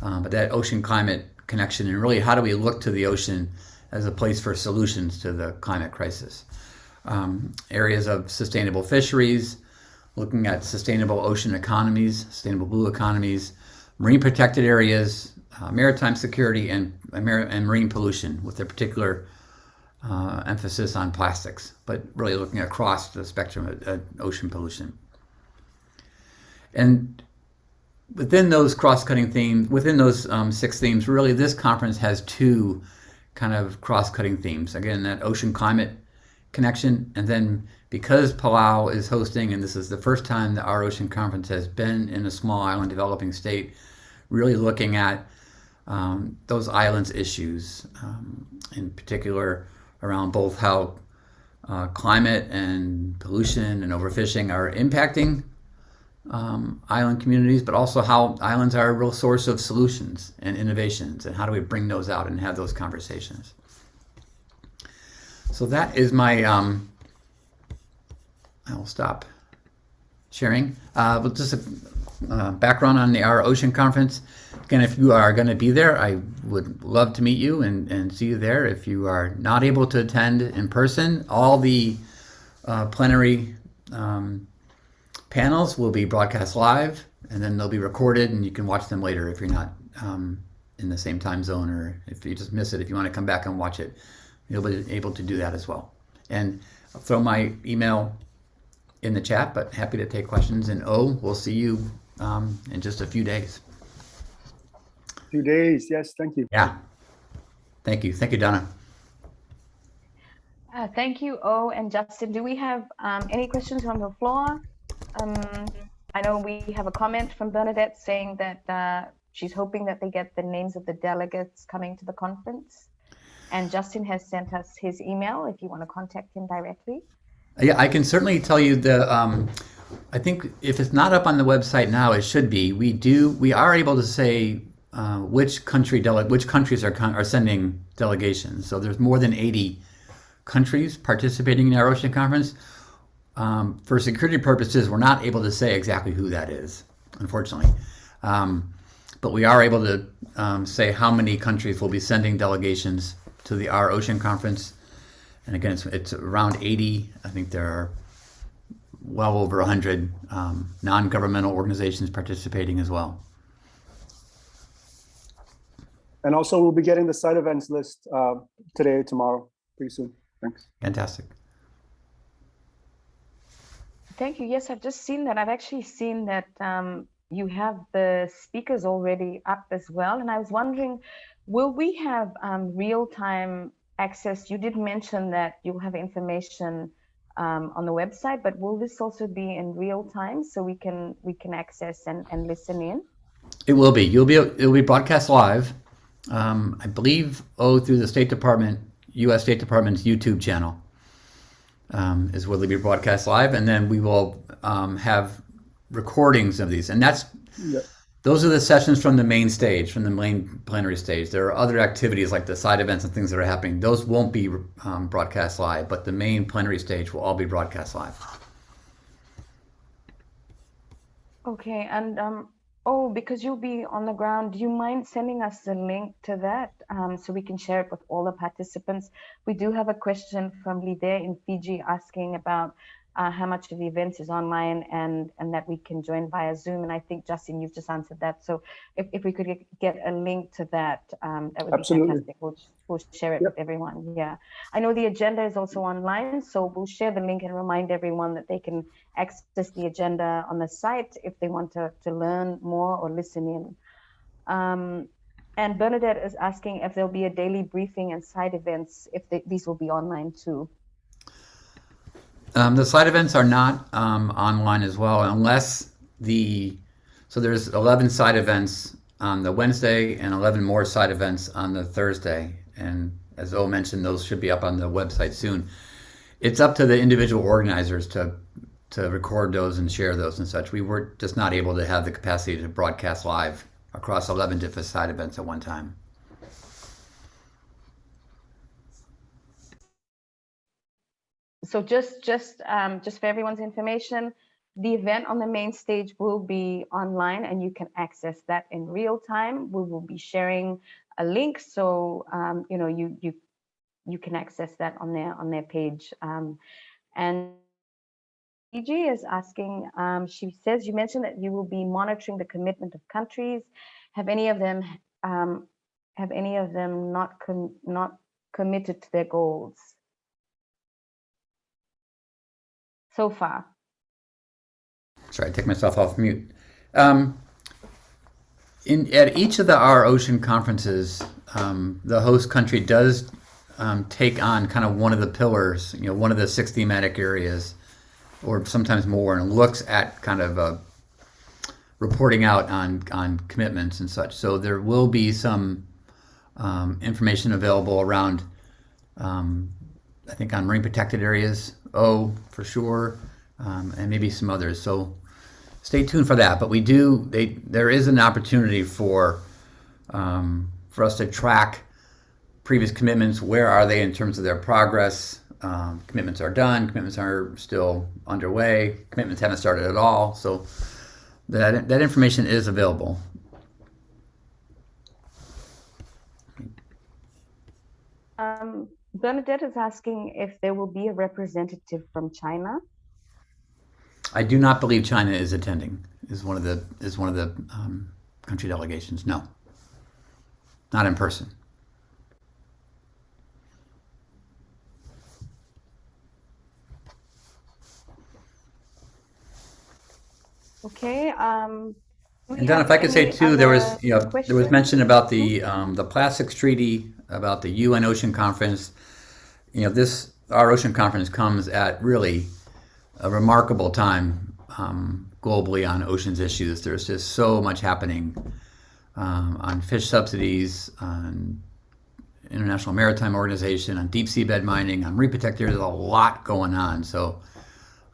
but that ocean climate connection and really how do we look to the ocean as a place for solutions to the climate crisis. Um, areas of sustainable fisheries, looking at sustainable ocean economies, sustainable blue economies, marine protected areas, uh, maritime security, and, and marine pollution with a particular uh, emphasis on plastics, but really looking across the spectrum of uh, ocean pollution. And within those cross-cutting themes, within those um, six themes, really this conference has two kind of cross-cutting themes. Again, that ocean climate connection, and then because Palau is hosting, and this is the first time that our ocean conference has been in a small island developing state, really looking at um, those islands issues, um, in particular around both how uh, climate and pollution and overfishing are impacting um, island communities, but also how islands are a real source of solutions and innovations, and how do we bring those out and have those conversations. So that is my, um, I will stop sharing. Uh, but just a uh, background on the Our Ocean Conference. Again, if you are going to be there, I would love to meet you and, and see you there. If you are not able to attend in person, all the uh, plenary um, panels will be broadcast live and then they'll be recorded and you can watch them later if you're not um, in the same time zone or if you just miss it, if you want to come back and watch it, you'll be able to do that as well. And I'll throw my email in the chat, but happy to take questions. And oh, we'll see you um, in just a few days. Few days, yes, thank you. Yeah. Thank you. Thank you, Donna. Uh, thank you, O and Justin. Do we have um, any questions from the floor? Um, I know we have a comment from Bernadette saying that uh, she's hoping that they get the names of the delegates coming to the conference. And Justin has sent us his email if you want to contact him directly. Yeah, I can certainly tell you the, um, I think if it's not up on the website now, it should be. We do, we are able to say uh, which country dele which countries are, con- are sending delegations. So there's more than 80 countries participating in our ocean conference. Um, for security purposes, we're not able to say exactly who that is, unfortunately. Um, but we are able to um, say how many countries will be sending delegations to the Our Ocean Conference. And again, it's, it's around 80. I think there are well over 100 um, non-governmental organizations participating as well. And also, we'll be getting the side events list uh, today, tomorrow, pretty soon. Thanks. Fantastic. Thank you. Yes, I've just seen that. I've actually seen that um, you have the speakers already up as well. And I was wondering, will we have um, real-time access? You did mention that you'll have information um, on the website, but will this also be in real time so we can we can access and, and listen in? It will be. You'll be. It'll be broadcast live. Um, I believe. Oh, through the State Department, U.S. State Department's YouTube channel um, is where they'll be broadcast live, and then we will um, have recordings of these, and that's. Yeah. Those are the sessions from the main stage, from the main plenary stage. There are other activities like the side events and things that are happening. Those won't be um, broadcast live, but the main plenary stage will all be broadcast live. Okay, and um, oh, because you'll be on the ground, do you mind sending us the link to that um, so we can share it with all the participants? We do have a question from Lide in Fiji asking about uh, how much of the events is online and and that we can join via Zoom. And I think Justin, you've just answered that. So if, if we could get, a link to that, um, that would Absolutely. be fantastic. We'll, we'll share it Yep. with everyone. Yeah, I know the agenda is also online, so we'll share the link and remind everyone that they can access the agenda on the site if they want to, to learn more or listen in. Um, and Bernadette is asking if there'll be a daily briefing and side events, if they, these will be online too. Um, the side events are not um, online as well, unless the so there's 11 side events on the Wednesday and 11 more side events on the Thursday. And as O mentioned, those should be up on the website soon. It's up to the individual organizers to to record those and share those and such. We were just not able to have the capacity to broadcast live across 11 different side events at one time. So just just um, just for everyone's information, the event on the main stage will be online and you can access that in real time. We will be sharing a link so um, you know you you you can access that on their on their page. Um, and EG is asking, um, she says you mentioned that you will be monitoring the commitment of countries. Have any of them um, have any of them not com not committed to their goals so far? Sorry, I take myself off mute. Um, in at each of the our ocean conferences, um, the host country does um, take on kind of one of the pillars, you know, one of the six thematic areas, or sometimes more, and looks at kind of uh, reporting out on on commitments and such. So there will be some um, information available around, um, I think, on marine protected areas, O for sure, um, and maybe some others. So stay tuned for that. But we do, they, there is an opportunity for, um, for us to track previous commitments. Where are they in terms of their progress? Um, commitments are done, commitments are still underway, commitments haven't started at all. So that, that information is available. Um, Bernadette is asking if there will be a representative from China. I do not believe China is attending. Is one of the is one of the um, country delegations? No, not in person. Okay. Um, And Don, if I could say too, there was you know there was mention about the um, the plastics treaty, about the UN Ocean Conference. You know, this our ocean conference comes at really a remarkable time um, globally on oceans issues. There's just so much happening um, on fish subsidies, on International Maritime Organization, on deep seabed mining, on marine protector. There's a lot going on. So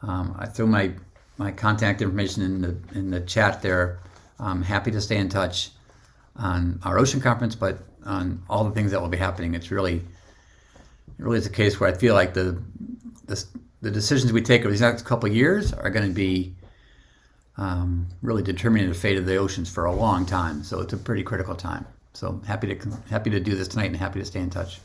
um, I threw my my contact information in the in the chat there. I'm happy to stay in touch on our ocean conference, but on all the things that will be happening. It's really it really is a case where I feel like the the, the decisions we take over these next couple of years are going to be um, really determining the fate of the oceans for a long time. So it's a pretty critical time. So happy to happy to do this tonight and happy to stay in touch.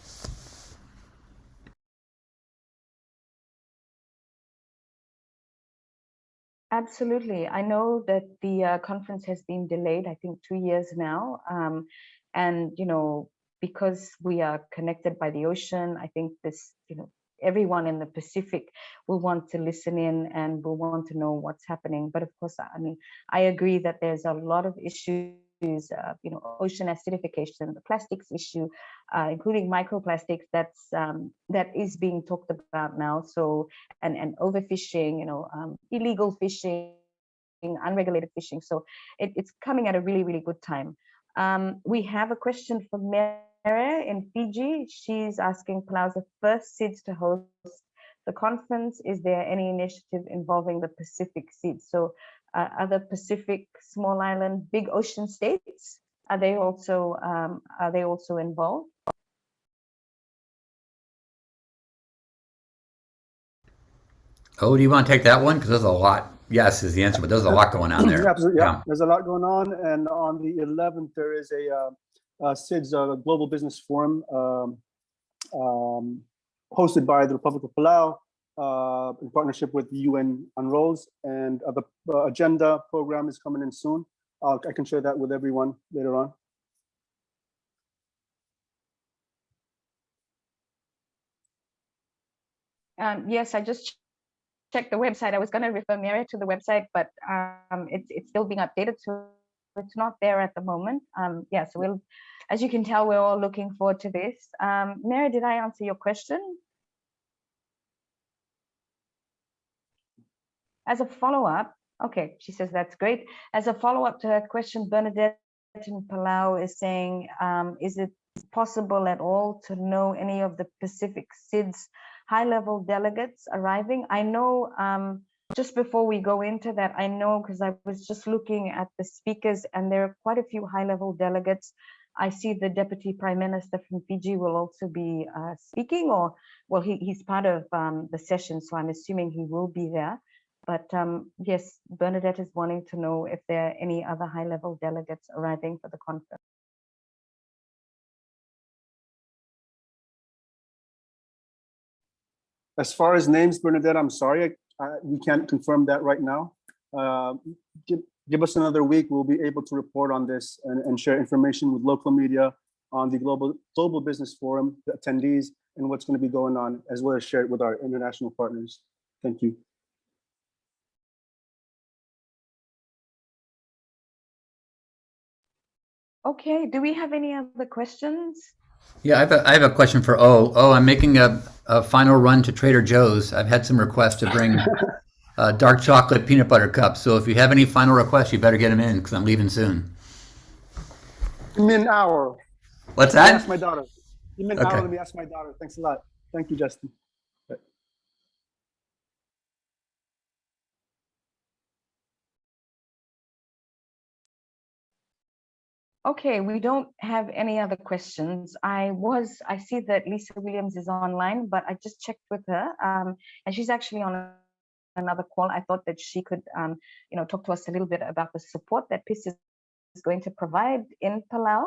Absolutely. I know that the uh, conference has been delayed, I think two years now. Um, and, you know, because we are connected by the ocean, I think this, you know, everyone in the Pacific will want to listen in and will want to know what's happening. But of course, I mean, I agree that there's a lot of issues uh, you know, ocean acidification, the plastics issue, uh, including microplastics that's um, that is being talked about now. So and and overfishing, you know, um, illegal fishing, unregulated fishing. So it, it's coming at a really really good time. Um, we have a question from Mary in Fiji. She's asking Palau's the first SIDS to host the conference. Is there any initiative involving the Pacific SIDS? So uh, other Pacific small island big ocean states are they also um, are they also involved Oh, do you want to take that one? Because there's a lot. Yes, is the answer, but there's a lot going on there. Yeah, absolutely. Yeah. Yeah. there's a lot going on, and on the 11th there is a uh, uh, SIDS uh, Global Business Forum um, um, hosted by the Republic of Palau uh, in partnership with UN UNROLS, and uh, the uh, agenda program is coming in soon. Uh, I can share that with everyone later on. um, yes i just checked the website i was going to refer Mary to the website but um, it's it's still being updated so it's not there at the moment um, yeah so we'll as you can tell we're all looking forward to this um, Mary did i answer your question as a follow-up okay she says that's great. As a follow-up to her question bernadette in palau is saying um, is it possible at all to know any of the pacific sids high-level delegates arriving? I know um, just before we go into that i know because i was just looking at the speakers and there are quite a few high-level delegates. I see the Deputy Prime Minister from Fiji will also be uh, speaking, or well, he, he's part of um, the session, so I'm assuming he will be there. But um, yes, Bernadette is wanting to know if there are any other high level delegates arriving for the conference. As far as names, Bernadette, I'm sorry, I, I, we can't confirm that right now. Uh, give, give us another week, we'll be able to report on this and, and share information with local media on the Global, Global Business Forum, the attendees, and what's going to be going on, as well as share it with our international partners. Thank you. Okay, do we have any other questions? Yeah, I have a, I have a question for O. Oh, I'm making a, a final run to Trader Joe's. I've had some requests to bring uh, dark chocolate peanut butter cups. So if you have any final requests, you better get them in because I'm leaving soon. Give me an hour. What's Let me that? ask my daughter. Give me an Okay. hour, let me ask my daughter. Thanks a lot. Thank you, Justin. Okay, we don't have any other questions. I was, I see that Lisa Williams is online, but I just checked with her um, and she's actually on another call. I thought that she could, um, you know, talk to us a little bit about the support that PIS is is going to provide in Palau,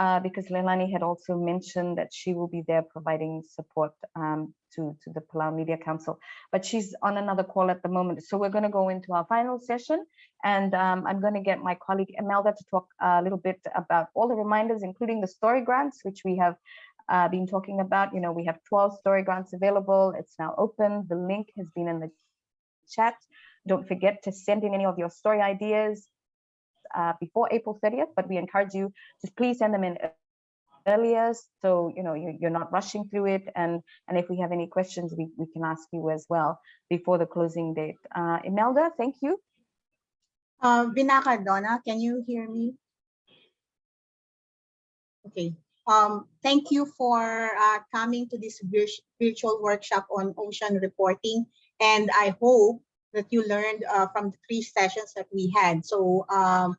uh, because Leilani had also mentioned that she will be there providing support um, to, to the Palau Media Council, but she's on another call at the moment. So we're going to go into our final session and um, I'm going to get my colleague Imelda to talk a little bit about all the reminders, including the story grants, which we have uh, been talking about. You know, we have 12 story grants available. It's now open. The link has been in the chat. Don't forget to send in any of your story ideas uh, before April 30th, but we encourage you to please send them in earlier so you know you, you're not rushing through it and and if we have any questions we, we can ask you as well before the closing date uh imelda thank you Uh, Binaka Donna, can you hear me? Okay. Um, thank you for uh, coming to this virtual workshop on ocean reporting. And I hope that you learned uh, from the three sessions that we had. So um,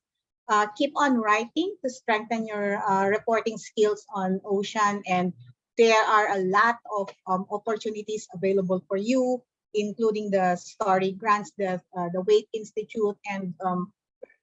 uh, keep on writing to strengthen your uh, reporting skills on ocean. And there are a lot of um, opportunities available for you, including the story grants that uh, the Waitt Institute and um,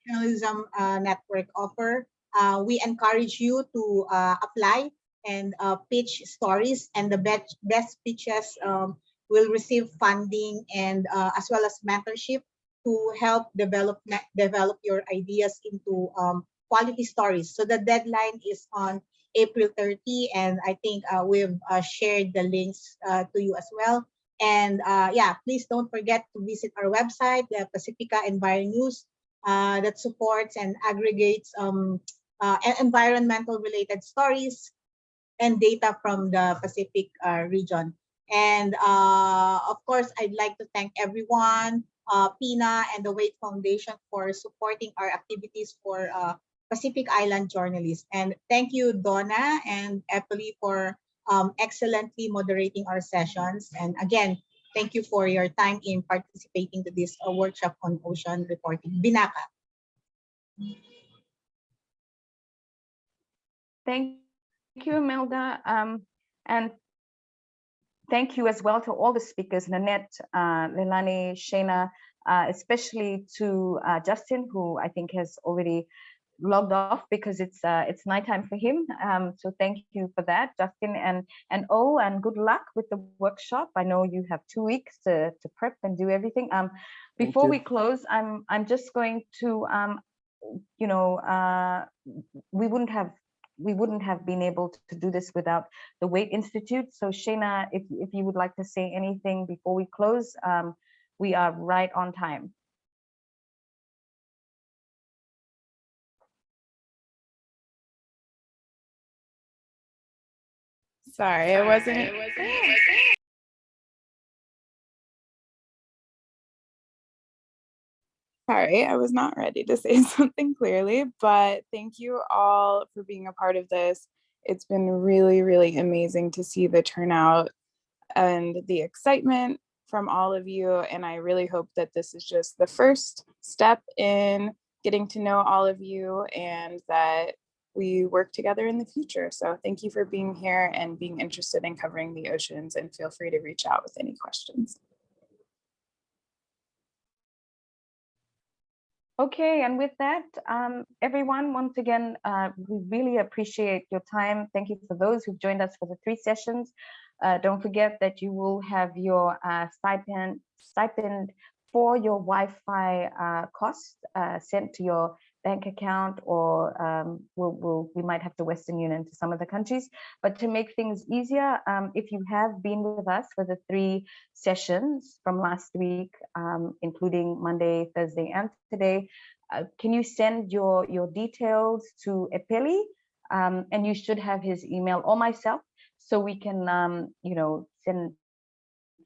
Journalism uh, Network offer. Uh, we encourage you to uh, apply and pitch stories and the best, best pitches um, will receive funding and uh, as well as mentorship to help develop develop your ideas into um, quality stories. So the deadline is on April 30 and I think uh, we've uh, shared the links uh, to you as well. And uh, yeah, please don't forget to visit our website, the Pacifica Enviro News, uh, that supports and aggregates um, uh, environmental related stories and data from the Pacific region. And uh, of course, I'd like to thank everyone, uh, PINA and the Waitt Foundation for supporting our activities for uh, Pacific Island journalists. And thank you, Donna and Epeli for um, excellently moderating our sessions. And again, thank you for your time in participating to this uh, workshop on ocean reporting. Binaka. Thank you, Imelda. Um, and thank you as well to all the speakers, Nanette, uh, Leilani, Shayna, uh, especially to uh, Justin, who I think has already logged off because it's uh, it's nighttime for him. Um, so thank you for that, Justin, and and oh, and good luck with the workshop. I know you have two weeks to to prep and do everything. Um, before we close, I'm I'm just going to um, you know, uh, we wouldn't have we wouldn't have been able to do this without the Waitt Institute. So Shayna, if if you would like to say anything before we close, um, we are right on time. Sorry, I wasn't. Sorry, I was not ready to say something clearly, but thank you all for being a part of this. It's been really, really amazing to see the turnout and the excitement from all of you. And I really hope that this is just the first step in getting to know all of you and that we work together in the future. So thank you for being here and being interested in covering the oceans and feel free to reach out with any questions. Okay, and with that, um, everyone, once again, uh, we really appreciate your time. Thank you for those who've joined us for the three sessions. Uh, don't forget that you will have your uh, stipend stipend for your Wi-Fi uh, cost uh, sent to your bank account, or um, we'll, we'll, we might have to Western Union to some of the countries. But to make things easier, um, if you have been with us for the three sessions from last week, um, including Monday, Thursday, and today, uh, can you send your your details to Epeli? Um, and you should have his email or myself, so we can um, you know send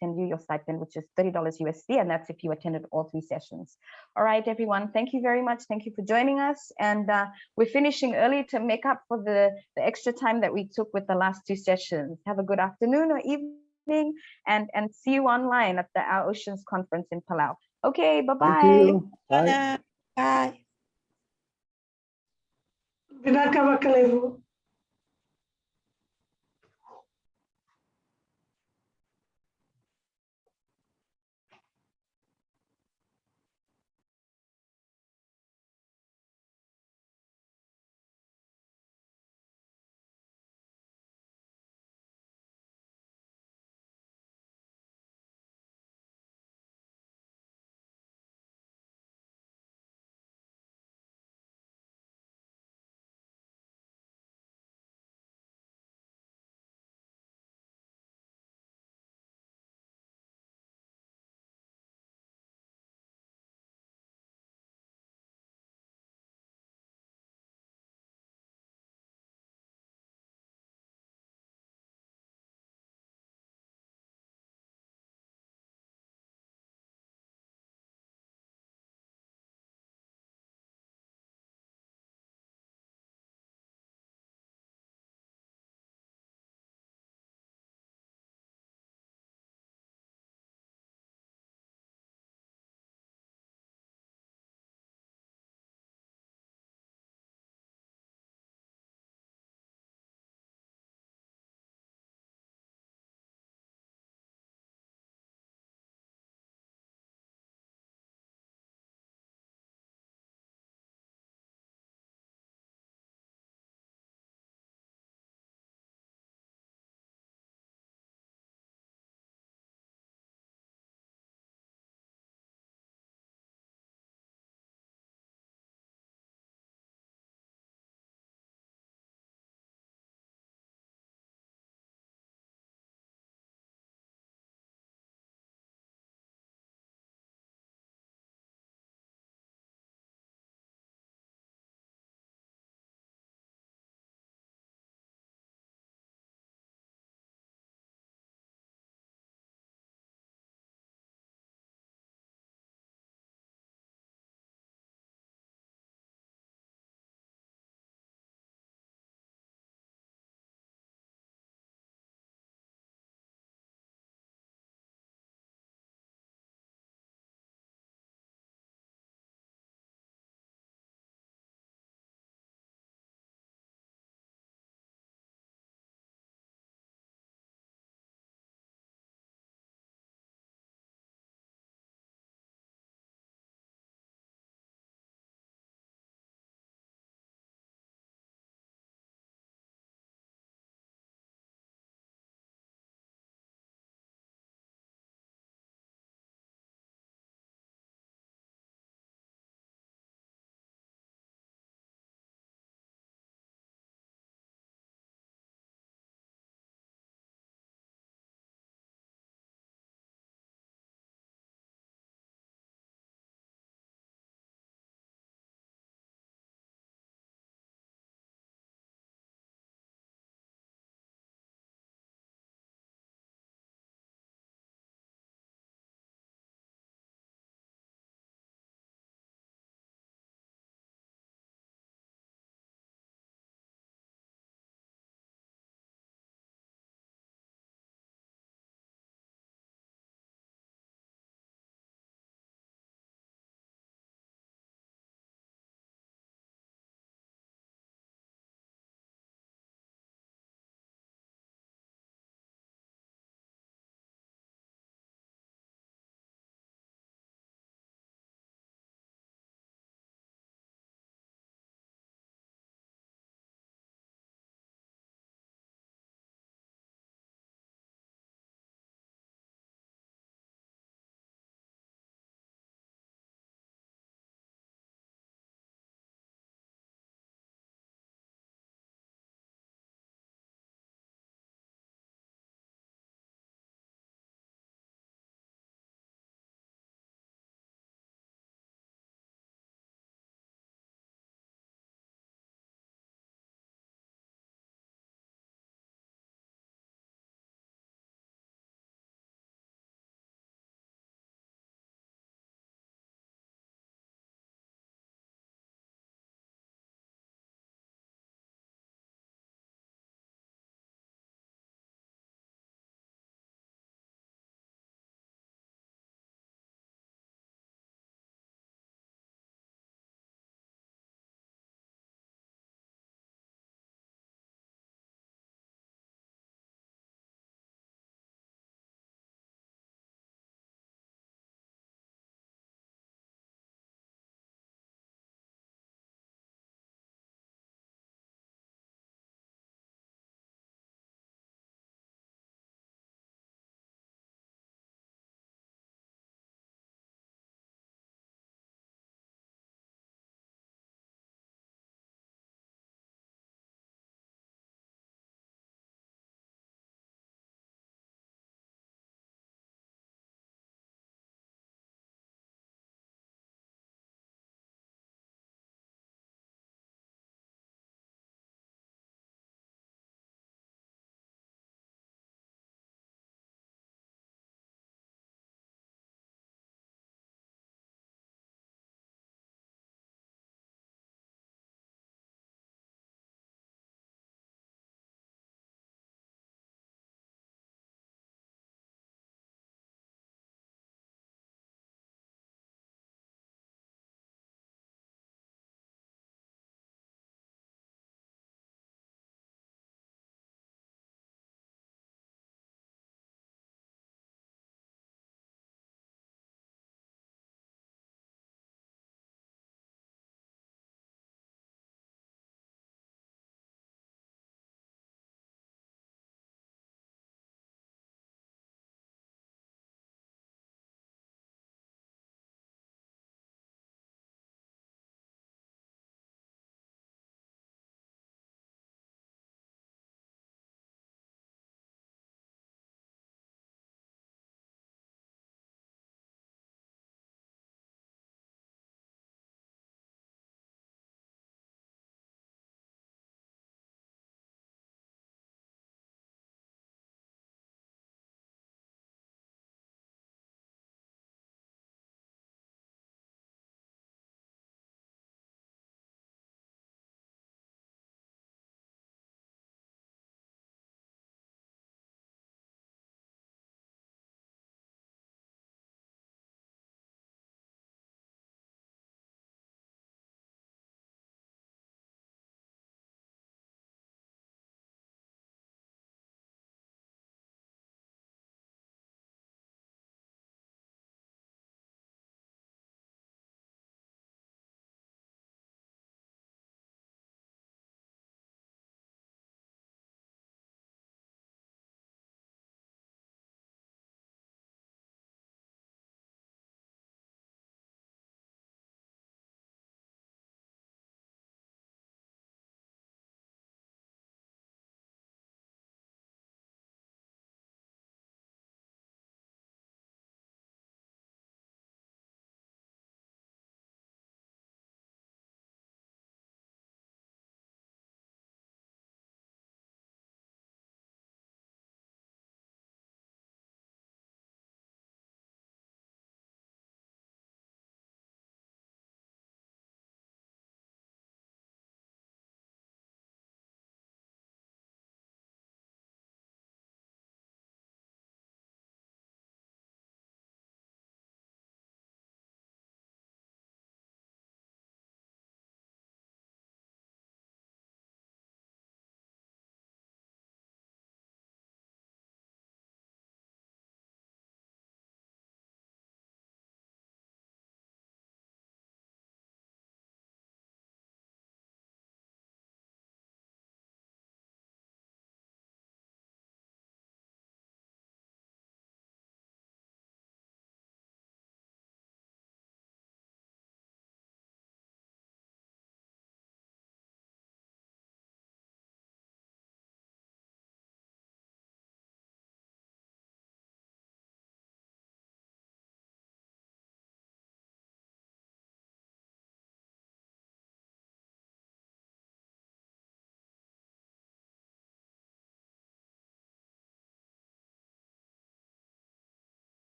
send you your stipend, which is $30 USD, and that's if you attended all three sessions. All right, everyone, thank you very much. Thank you for joining us. And uh, we're finishing early to make up for the, the extra time that we took with the last two sessions. Have a good afternoon or evening, and, and see you online at the Our Oceans Conference in Palau. Okay, bye-bye. Thank you. Bye. Bye. Binaka Bakalevu.